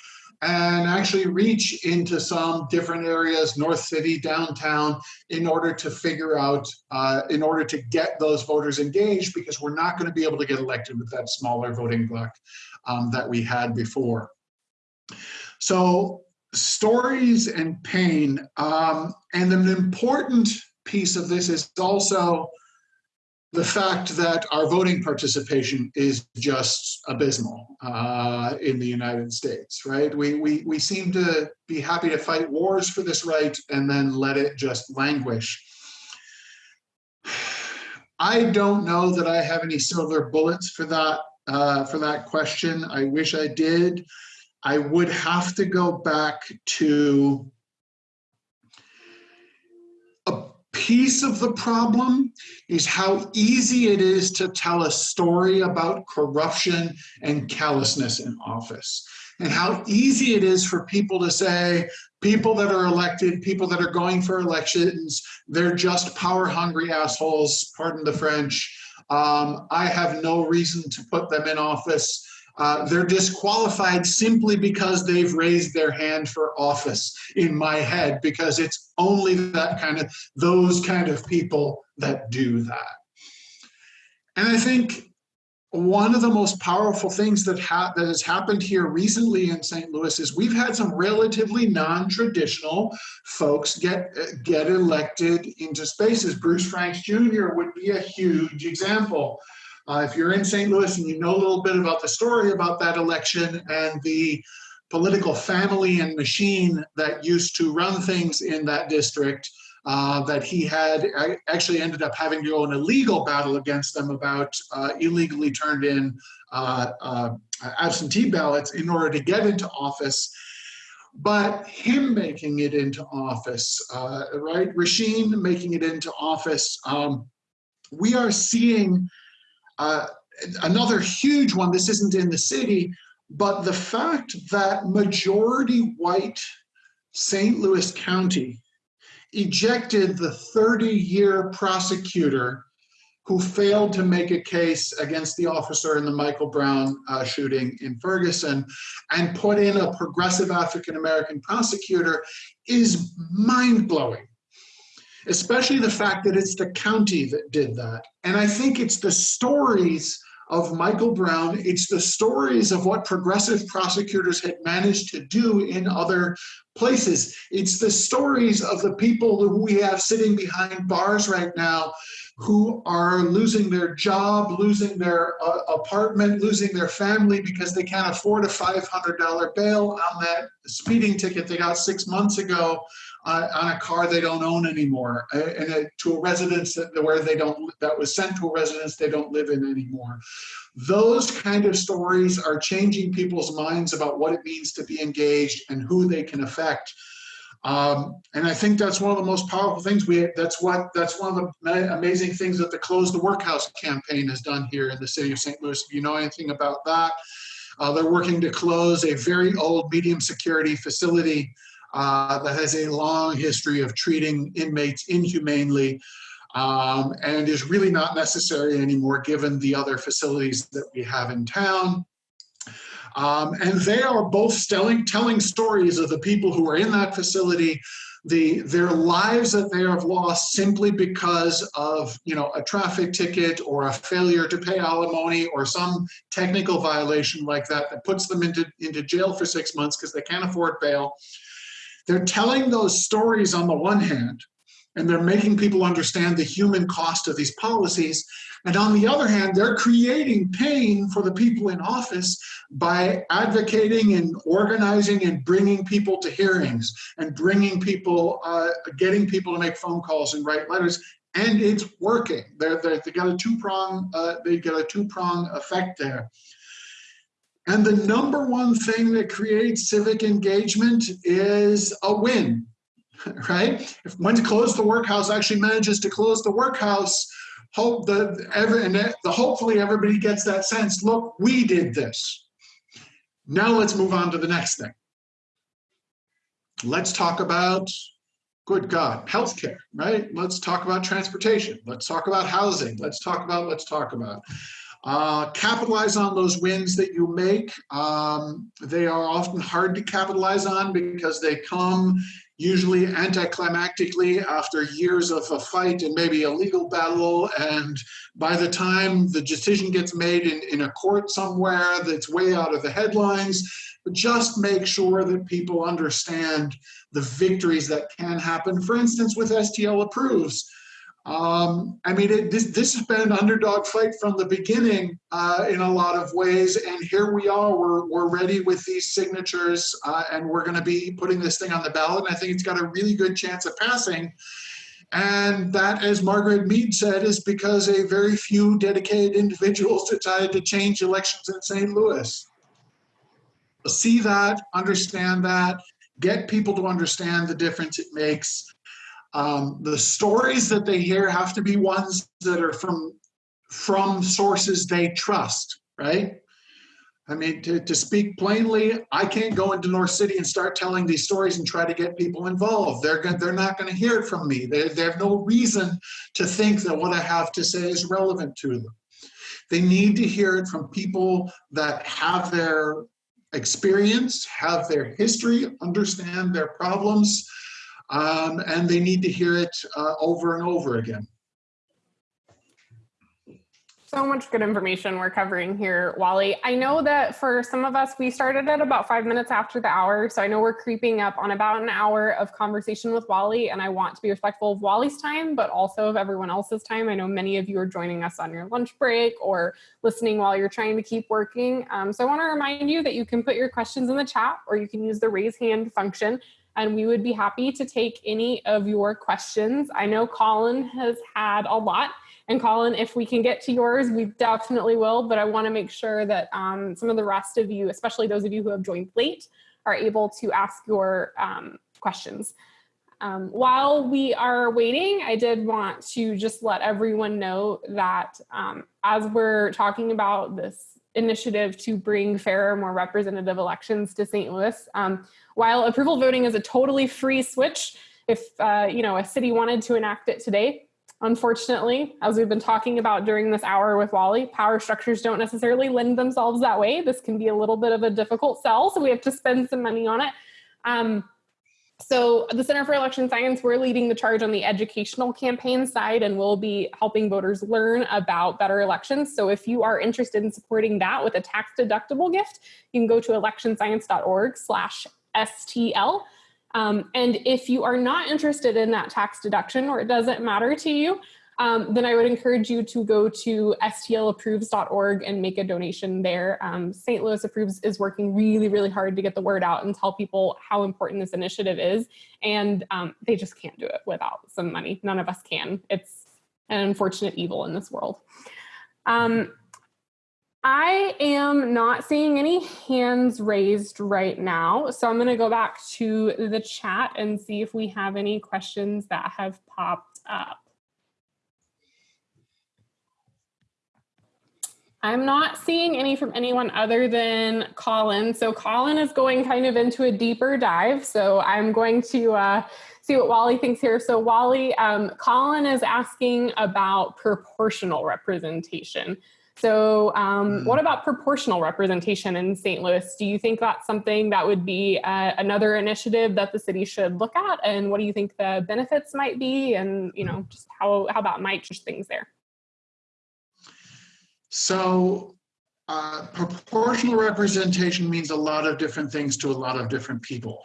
and actually reach into some different areas, North City, downtown, in order to figure out, uh, in order to get those voters engaged, because we're not going to be able to get elected with that smaller voting bloc um, that we had before. So stories and pain, um, and an important piece of this is also the fact that our voting participation is just abysmal uh, in the United States, right? We, we, we seem to be happy to fight wars for this right and then let it just languish. I don't know that I have any silver bullets for that uh, for that question. I wish I did. I would have to go back to piece of the problem is how easy it is to tell a story about corruption and callousness in office and how easy it is for people to say people that are elected people that are going for elections they're just power hungry assholes pardon the french. Um, i have no reason to put them in office uh, they're disqualified simply because they've raised their hand for office in my head because it's only that kind of those kind of people that do that and i think one of the most powerful things that ha- that has happened here recently in St. Louis is we've had some relatively non-traditional folks get get elected into spaces. Bruce Franks Jr. would be a huge example. Uh, if you're in St. Louis and you know a little bit about the story about that election and the political family and machine that used to run things in that district, uh, that he had actually ended up having to go in a legal battle against them about uh, illegally turned in uh, uh, absentee ballots in order to get into office. But him making it into office, uh, right? Rasheen making it into office, um, we are seeing uh, another huge one, this isn't in the city, but the fact that majority white St. Louis County ejected the 30 year prosecutor who failed to make a case against the officer in the Michael Brown uh, shooting in Ferguson and put in a progressive African American prosecutor is mind blowing especially the fact that it's the county that did that. And I think it's the stories of Michael Brown, it's the stories of what progressive prosecutors had managed to do in other places. It's the stories of the people who we have sitting behind bars right now who are losing their job, losing their uh, apartment, losing their family because they can't afford a $500 bail on that speeding ticket they got six months ago uh, on a car they don't own anymore, uh, and a, to a residence that, where they don't that was sent to a residence they don't live in anymore. Those kind of stories are changing people's minds about what it means to be engaged and who they can affect. Um, and I think that's one of the most powerful things we. That's what. That's one of the amazing things that the Close the Workhouse campaign has done here in the city of St. Louis. If you know anything about that, uh, they're working to close a very old medium security facility uh, that has a long history of treating inmates inhumanely um, and is really not necessary anymore given the other facilities that we have in town. Um, and they are both telling, telling stories of the people who are in that facility, the their lives that they have lost simply because of you know a traffic ticket or a failure to pay alimony or some technical violation like that that puts them into, into jail for six months because they can't afford bail. They're telling those stories on the one hand, and they're making people understand the human cost of these policies. And on the other hand, they're creating pain for the people in office by advocating and organizing and bringing people to hearings and bringing people, uh, getting people to make phone calls and write letters. And it's working. They're, they're, they got a two prong. Uh, they got a two prong effect there. And the number one thing that creates civic engagement is a win right? If when to close the workhouse actually manages to close the workhouse, hope that every and the hopefully everybody gets that sense. Look, we did this. Now let's move on to the next thing. Let's talk about, good God, healthcare, right? Let's talk about transportation. Let's talk about housing. Let's talk about. Let's talk about. Uh, capitalize on those wins that you make. Um, they are often hard to capitalize on because they come usually anticlimactically after years of a fight and maybe a legal battle. And by the time the decision gets made in, in a court somewhere that's way out of the headlines, but just make sure that people understand the victories that can happen. For instance, with STL approves, um, I mean, it, this, this has been an underdog fight from the beginning uh, in a lot of ways, and here we are. We're, we're ready with these signatures, uh, and we're going to be putting this thing on the ballot. And I think it's got a really good chance of passing. And that, as Margaret Mead said, is because a very few dedicated individuals decided to change elections in St. Louis. See that, understand that, get people to understand the difference it makes um, the stories that they hear have to be ones that are from from sources they trust, right? I mean, to, to speak plainly, I can't go into North City and start telling these stories and try to get people involved. They're going, they're not going to hear it from me. They, they have no reason to think that what I have to say is relevant to them. They need to hear it from people that have their experience, have their history, understand their problems, um, and they need to hear it uh, over and over again. So much good information we're covering here, Wally. I know that for some of us, we started at about five minutes after the hour. So I know we're creeping up on about an hour of conversation with Wally, and I want to be respectful of Wally's time, but also of everyone else's time. I know many of you are joining us on your lunch break or listening while you're trying to keep working. Um, so I want to remind you that you can put your questions in the chat or you can use the raise hand function and we would be happy to take any of your questions. I know Colin has had a lot. And Colin, if we can get to yours, we definitely will. But I want to make sure that um, some of the rest of you, especially those of you who have joined late, are able to ask your um, questions. Um, while we are waiting, I did want to just let everyone know that um, as we're talking about this initiative to bring fairer, more representative elections to St. Louis, um, while approval voting is a totally free switch, if uh, you know a city wanted to enact it today, unfortunately, as we've been talking about during this hour with Wally, power structures don't necessarily lend themselves that way. This can be a little bit of a difficult sell, so we have to spend some money on it. Um, so the Center for Election Science, we're leading the charge on the educational campaign side and we'll be helping voters learn about better elections. So if you are interested in supporting that with a tax deductible gift, you can go to electionscience.org slash STL. Um, and if you are not interested in that tax deduction or it doesn't matter to you, um, then I would encourage you to go to stlapproves.org and make a donation there. Um, St. Louis Approves is working really, really hard to get the word out and tell people how important this initiative is. And um, they just can't do it without some money. None of us can. It's an unfortunate evil in this world. Um, I am not seeing any hands raised right now. So I'm going to go back to the chat and see if we have any questions that have popped up. I'm not seeing any from anyone other than Colin. So Colin is going kind of into a deeper dive. So I'm going to uh, see what Wally thinks here. So Wally, um, Colin is asking about proportional representation. So um, what about proportional representation in St. Louis? Do you think that's something that would be uh, another initiative that the city should look at? And what do you think the benefits might be? And you know, just how, how that might change things there? So uh, proportional representation means a lot of different things to a lot of different people.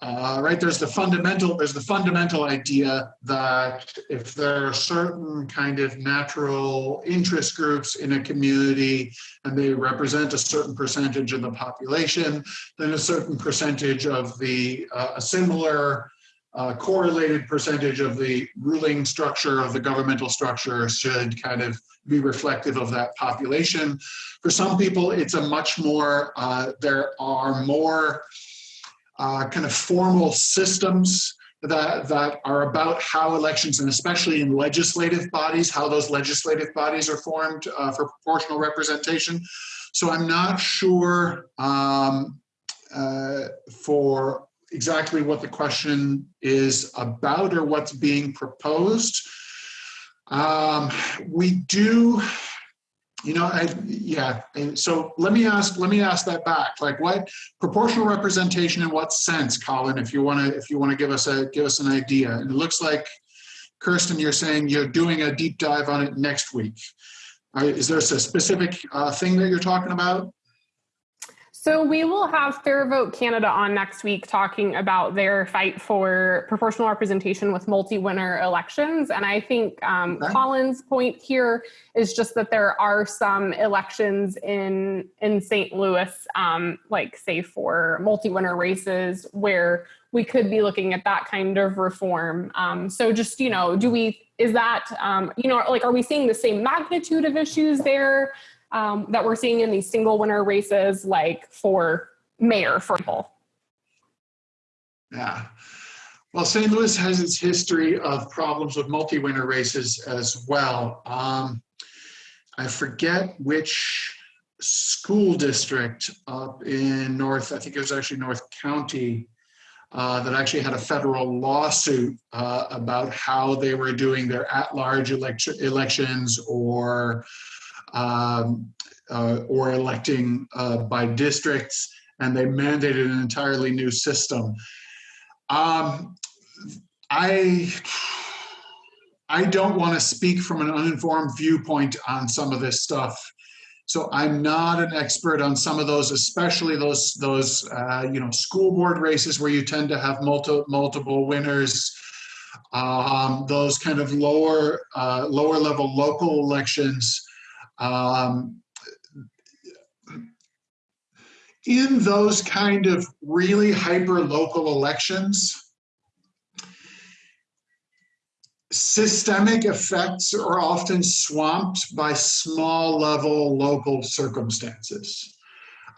Uh, right, there's the fundamental, there's the fundamental idea that if there are certain kind of natural interest groups in a community and they represent a certain percentage of the population, then a certain percentage of the, uh, a similar uh, correlated percentage of the ruling structure of the governmental structure should kind of be reflective of that population. For some people, it's a much more, uh, there are more uh, kind of formal systems that, that are about how elections, and especially in legislative bodies, how those legislative bodies are formed uh, for proportional representation. So I'm not sure um, uh, for exactly what the question is about or what's being proposed. Um, we do you know, I, yeah. So let me ask, let me ask that back. Like, what proportional representation in what sense, Colin? If you want to, if you want to give us a give us an idea. And it looks like, Kirsten, you're saying you're doing a deep dive on it next week. Right, is there a specific uh, thing that you're talking about? So we will have Fair Vote Canada on next week talking about their fight for proportional representation with multi-winner elections. And I think um, okay. Colin's point here is just that there are some elections in in St. Louis, um, like say for multi-winner races, where we could be looking at that kind of reform. Um, so just you know, do we is that um, you know like are we seeing the same magnitude of issues there? Um, that we're seeing in these single winner races, like for mayor, for example. Yeah. Well, St. Louis has its history of problems with multi-winner races as well. Um, I forget which school district up in North, I think it was actually North County, uh, that actually had a federal lawsuit uh, about how they were doing their at-large election, elections or um, uh, or electing uh, by districts, and they mandated an entirely new system. Um, I I don't want to speak from an uninformed viewpoint on some of this stuff. So I'm not an expert on some of those, especially those those uh, you know school board races where you tend to have multi, multiple winners. Um, those kind of lower uh, lower level local elections um, in those kind of really hyper local elections, systemic effects are often swamped by small level local circumstances.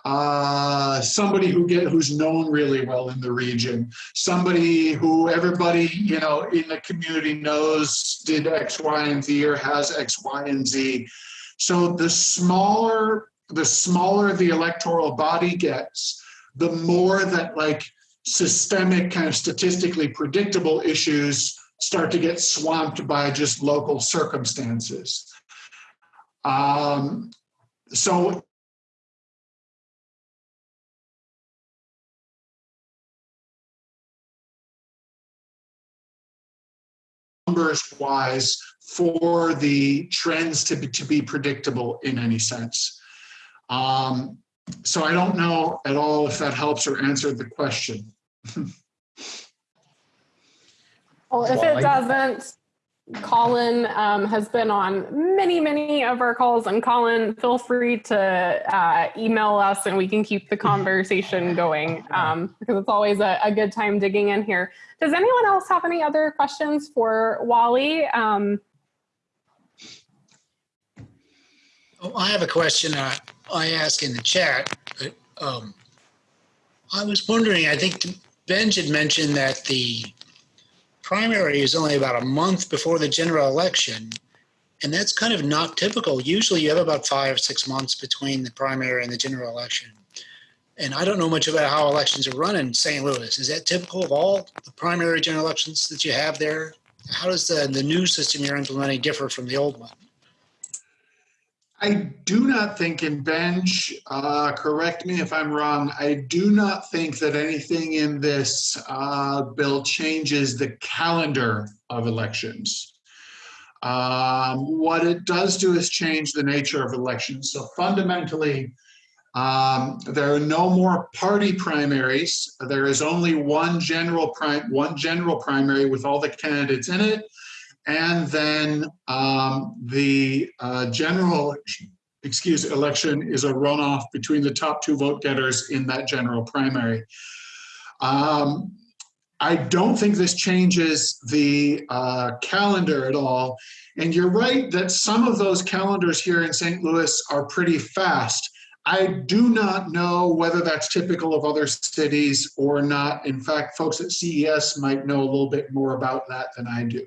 Uh, somebody who get who's known really well in the region, somebody who everybody you know in the community knows did X, Y, and Z or has X, Y, and Z. So the smaller the smaller the electoral body gets, the more that like systemic kind of statistically predictable issues start to get swamped by just local circumstances. Um, so numbers wise for the trends to be, to be predictable in any sense. Um, so I don't know at all if that helps or answered the question. well, if it doesn't, Colin um, has been on many, many of our calls. And Colin, feel free to uh, email us and we can keep the conversation going um, because it's always a, a, good time digging in here. Does anyone else have any other questions for Wally? Um, oh, I have a question uh, I asked in the chat. But, um, I was wondering, I think Benj had mentioned that the primary is only about a month before the general election. And that's kind of not typical. Usually you have about five, six months between the primary and the general election. And I don't know much about how elections are run in St. Louis. Is that typical of all the primary general elections that you have there? How does the, the new system you're implementing differ from the old one? I do not think in Benj, uh, correct me if I'm wrong, I do not think that anything in this uh, bill changes the calendar of elections. Um, what it does do is change the nature of elections. So fundamentally, Um, there are no more party primaries. There is only one general one general primary with all the candidates in it. And then um, the uh, general, excuse, election is a runoff between the top two vote getters in that general primary. Um, I don't think this changes the uh, calendar at all. And you're right that some of those calendars here in St. Louis are pretty fast. I do not know whether that's typical of other cities or not. In fact, folks at CES might know a little bit more about that than I do.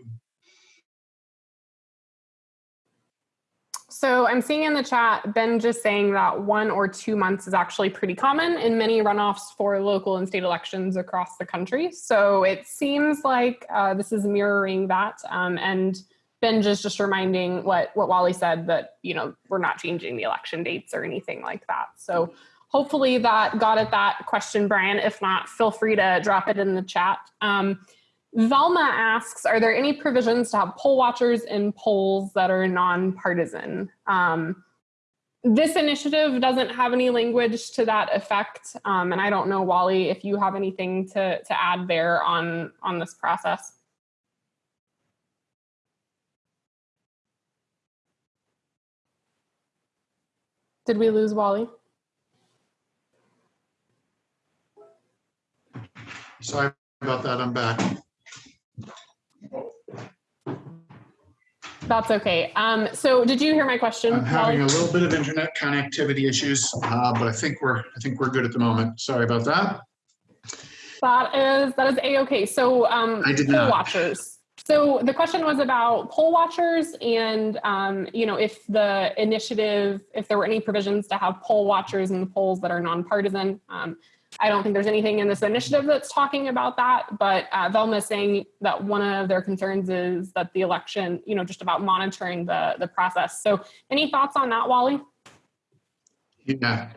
So I'm seeing in the chat, Ben just saying that one or two months is actually pretty common in many runoffs for local and state elections across the country. So it seems like uh, this is mirroring that. Um, and Ben just just reminding what, what Wally said that, you know, we're not changing the election dates or anything like that. So hopefully that got at that question, Brian. If not, feel free to drop it in the chat. Um, Velma asks, are there any provisions to have poll watchers in polls that are nonpartisan? Um, this initiative doesn't have any language to that effect. Um, and I don't know, Wally, if you have anything to, to add there on, on this process. Did we lose Wally? Sorry about that, I'm back. That's okay. Um, so did you hear my question? I'm having a little bit of internet connectivity issues, uh, but I think we're, I think we're good at the moment. Sorry about that. That is that is a okay. So um, I did poll not. watchers. So the question was about poll watchers, and um, you know if the initiative, if there were any provisions to have poll watchers in the polls that are nonpartisan. Um, I don't think there's anything in this initiative that's talking about that, but uh, Velma is saying that one of their concerns is that the election, you know, just about monitoring the the process. So any thoughts on that, Wally? Yeah.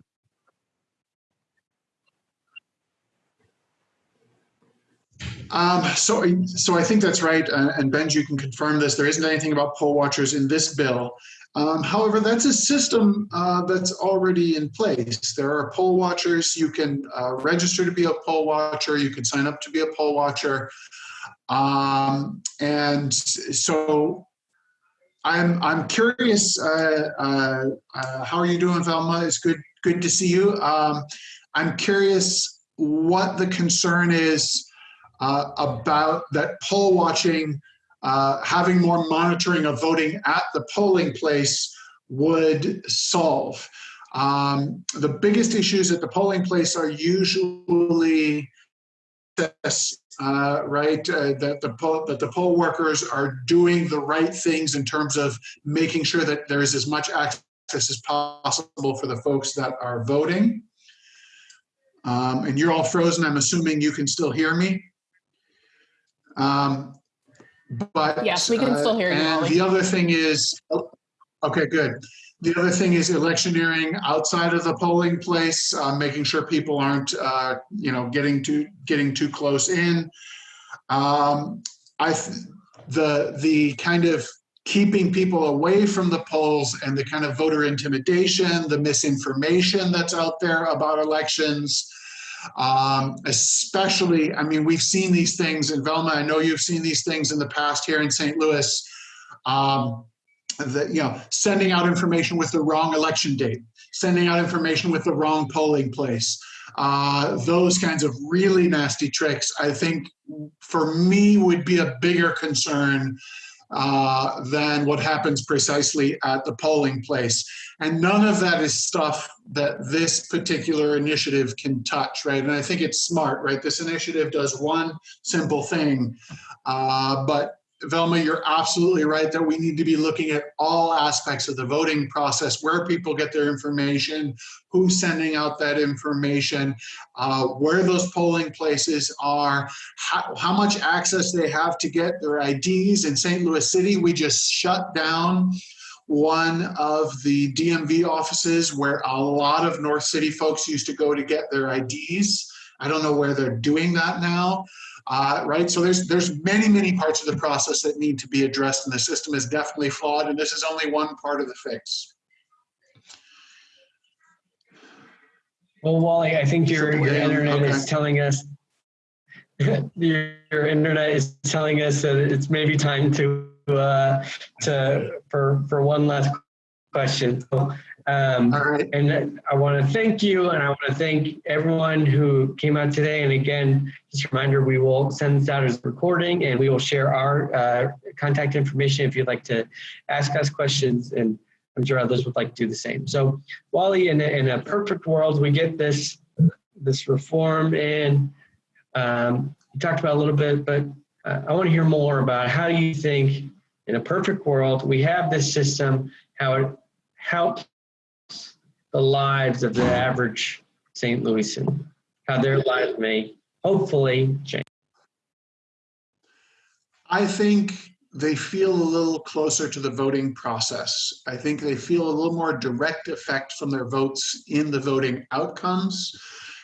Um, so, so I think that's right. Uh, and Benj, you can confirm this. There isn't anything about poll watchers in this bill. Um, however, that's a system uh, that's already in place. There are poll watchers. You can uh, register to be a poll watcher. You can sign up to be a poll watcher. Um, and so I'm, I'm curious, uh, uh, uh, how are you doing, Velma? It's good, good to see you. Um, I'm curious what the concern is uh, about that poll watching, uh, having more monitoring of voting at the polling place would solve. Um, the biggest issues at the polling place are usually uh, right? Uh, that the poll that the poll workers are doing the right things in terms of making sure that there is as much access as possible for the folks that are voting. Um, and you're all frozen. I'm assuming you can still hear me. Um, but Yes, we can uh, still hear you, And Wally. the other thing is, oh, okay, good. The other thing is electioneering outside of the polling place, uh, making sure people aren't, uh, you know, getting too getting too close in. Um, I th- the the kind of keeping people away from the polls and the kind of voter intimidation, the misinformation that's out there about elections. Um, especially, I mean, we've seen these things in Velma. I know you've seen these things in the past here in St. Louis. Um, that you know sending out information with the wrong election date sending out information with the wrong polling place uh, those kinds of really nasty tricks i think for me would be a bigger concern uh, than what happens precisely at the polling place and none of that is stuff that this particular initiative can touch right and i think it's smart right this initiative does one simple thing uh, but Velma, you're absolutely right that we need to be looking at all aspects of the voting process, where people get their information, who's sending out that information, uh, where those polling places are, how, how much access they have to get their IDs. In St. Louis City, we just shut down one of the DMV offices where a lot of North City folks used to go to get their IDs. I don't know where they're doing that now. Uh, right? So there's there's many many parts of the process that need to be addressed, and the system is definitely flawed. And this is only one part of the fix. Well, Wally, I think your, your internet is telling us, your, your internet is telling us that it's maybe time to, uh, to, for, for one last question. So, Um, right. and I want to thank you and I want to thank everyone who came out today. And again, just a reminder, we will send this out as a recording and we will share our uh, contact information if you'd like to ask us questions. And I'm sure others would like to do the same. So Wally, in a, in a perfect world, we get this, this reform in. Um, you talked about a little bit, but uh, I want to hear more about how do you think in a perfect world, we have this system, how it helps the lives of the average St. Louisan, how their lives may hopefully change. I think they feel a little closer to the voting process. I think they feel a little more direct effect from their votes in the voting outcomes.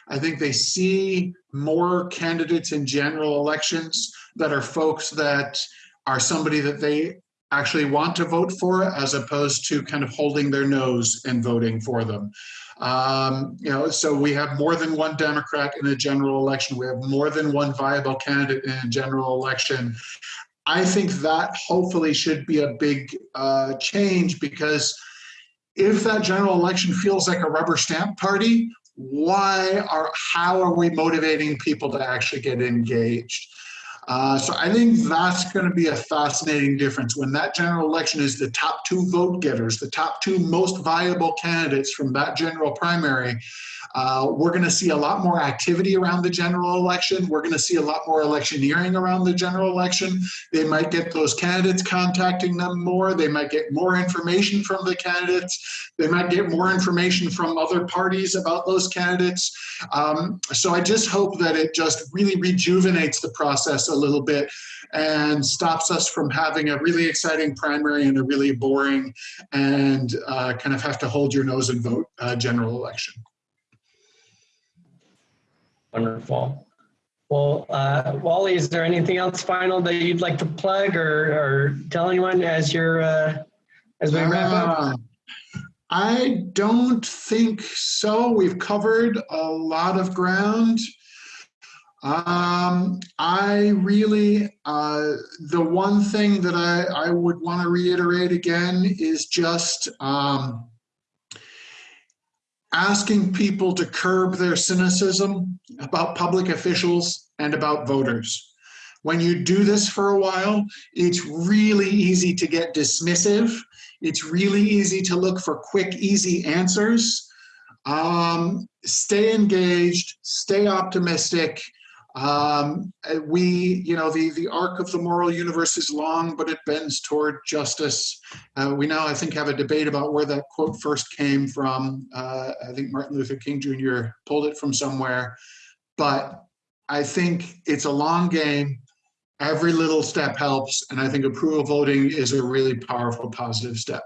I think they see more candidates in general elections that are folks that are somebody that they actually want to vote for as opposed to kind of holding their nose and voting for them. Um, you know, so we have more than one Democrat in a general election. We have more than one viable candidate in a general election. I think that hopefully should be a big uh, change because if that general election feels like a rubber stamp party, why are how are we motivating people to actually get engaged? Uh, so I think that's going to be a fascinating difference when that general election is the top two vote getters, the top two most viable candidates from that general primary. Uh, we're going to see a lot more activity around the general election. We're going to see a lot more electioneering around the general election. They might get those candidates contacting them more. They might get more information from the candidates. They might get more information from other parties about those candidates. Um, so I just hope that it just really rejuvenates the process a little bit and stops us from having a really exciting primary and a really boring and uh, kind of have to hold your nose and vote uh, general election. Wonderful. Well, uh, Wally, is there anything else final that you'd like to plug or, or tell anyone as you're, uh, as we wrap up? Uh, I don't think so. We've covered a lot of ground. Um, I really, uh, the one thing that I, I would want to reiterate again is just um, asking people to curb their cynicism about public officials and about voters. When you do this for a while, it's really easy to get dismissive. It's really easy to look for quick, easy answers. Um, stay engaged, stay optimistic. Um, we, you know, the, the arc of the moral universe is long, but it bends toward justice. Uh, we now, I think, have a debate about where that quote first came from. Uh, I think Martin Luther King Jr. pulled it from somewhere. But I think it's a long game. Every little step helps. And I think approval voting is a really powerful, positive step.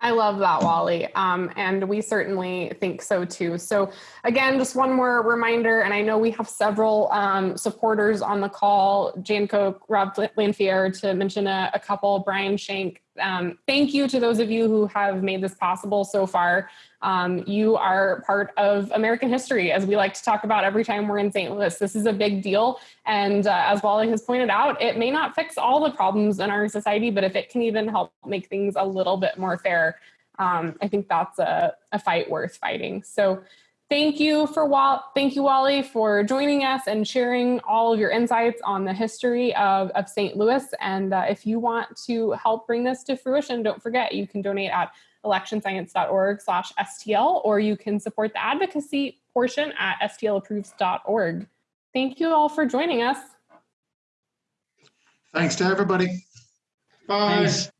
I love that, Wally. Um, and we certainly think so too. So, again, just one more reminder, and I know we have several um, supporters on the call Jan Koch, Rob Lanfier, to mention a, a couple, Brian Shank. Um, thank you to those of you who have made this possible so far. Um, you are part of American history, as we like to talk about every time we're in St. Louis. This is a big deal. And uh, as Wally has pointed out, it may not fix all the problems in our society, but if it can even help make things a little bit more fair, um, I think that's a, a fight worth fighting. So thank you for Wall thank you, Wally, for joining us and sharing all of your insights on the history of, of St. Louis. And uh, if you want to help bring this to fruition, don't forget you can donate at electionscience.org slash STL, or you can support the advocacy portion at stlapproves.org. Thank you all for joining us. Thanks to everybody. Bye. Thanks.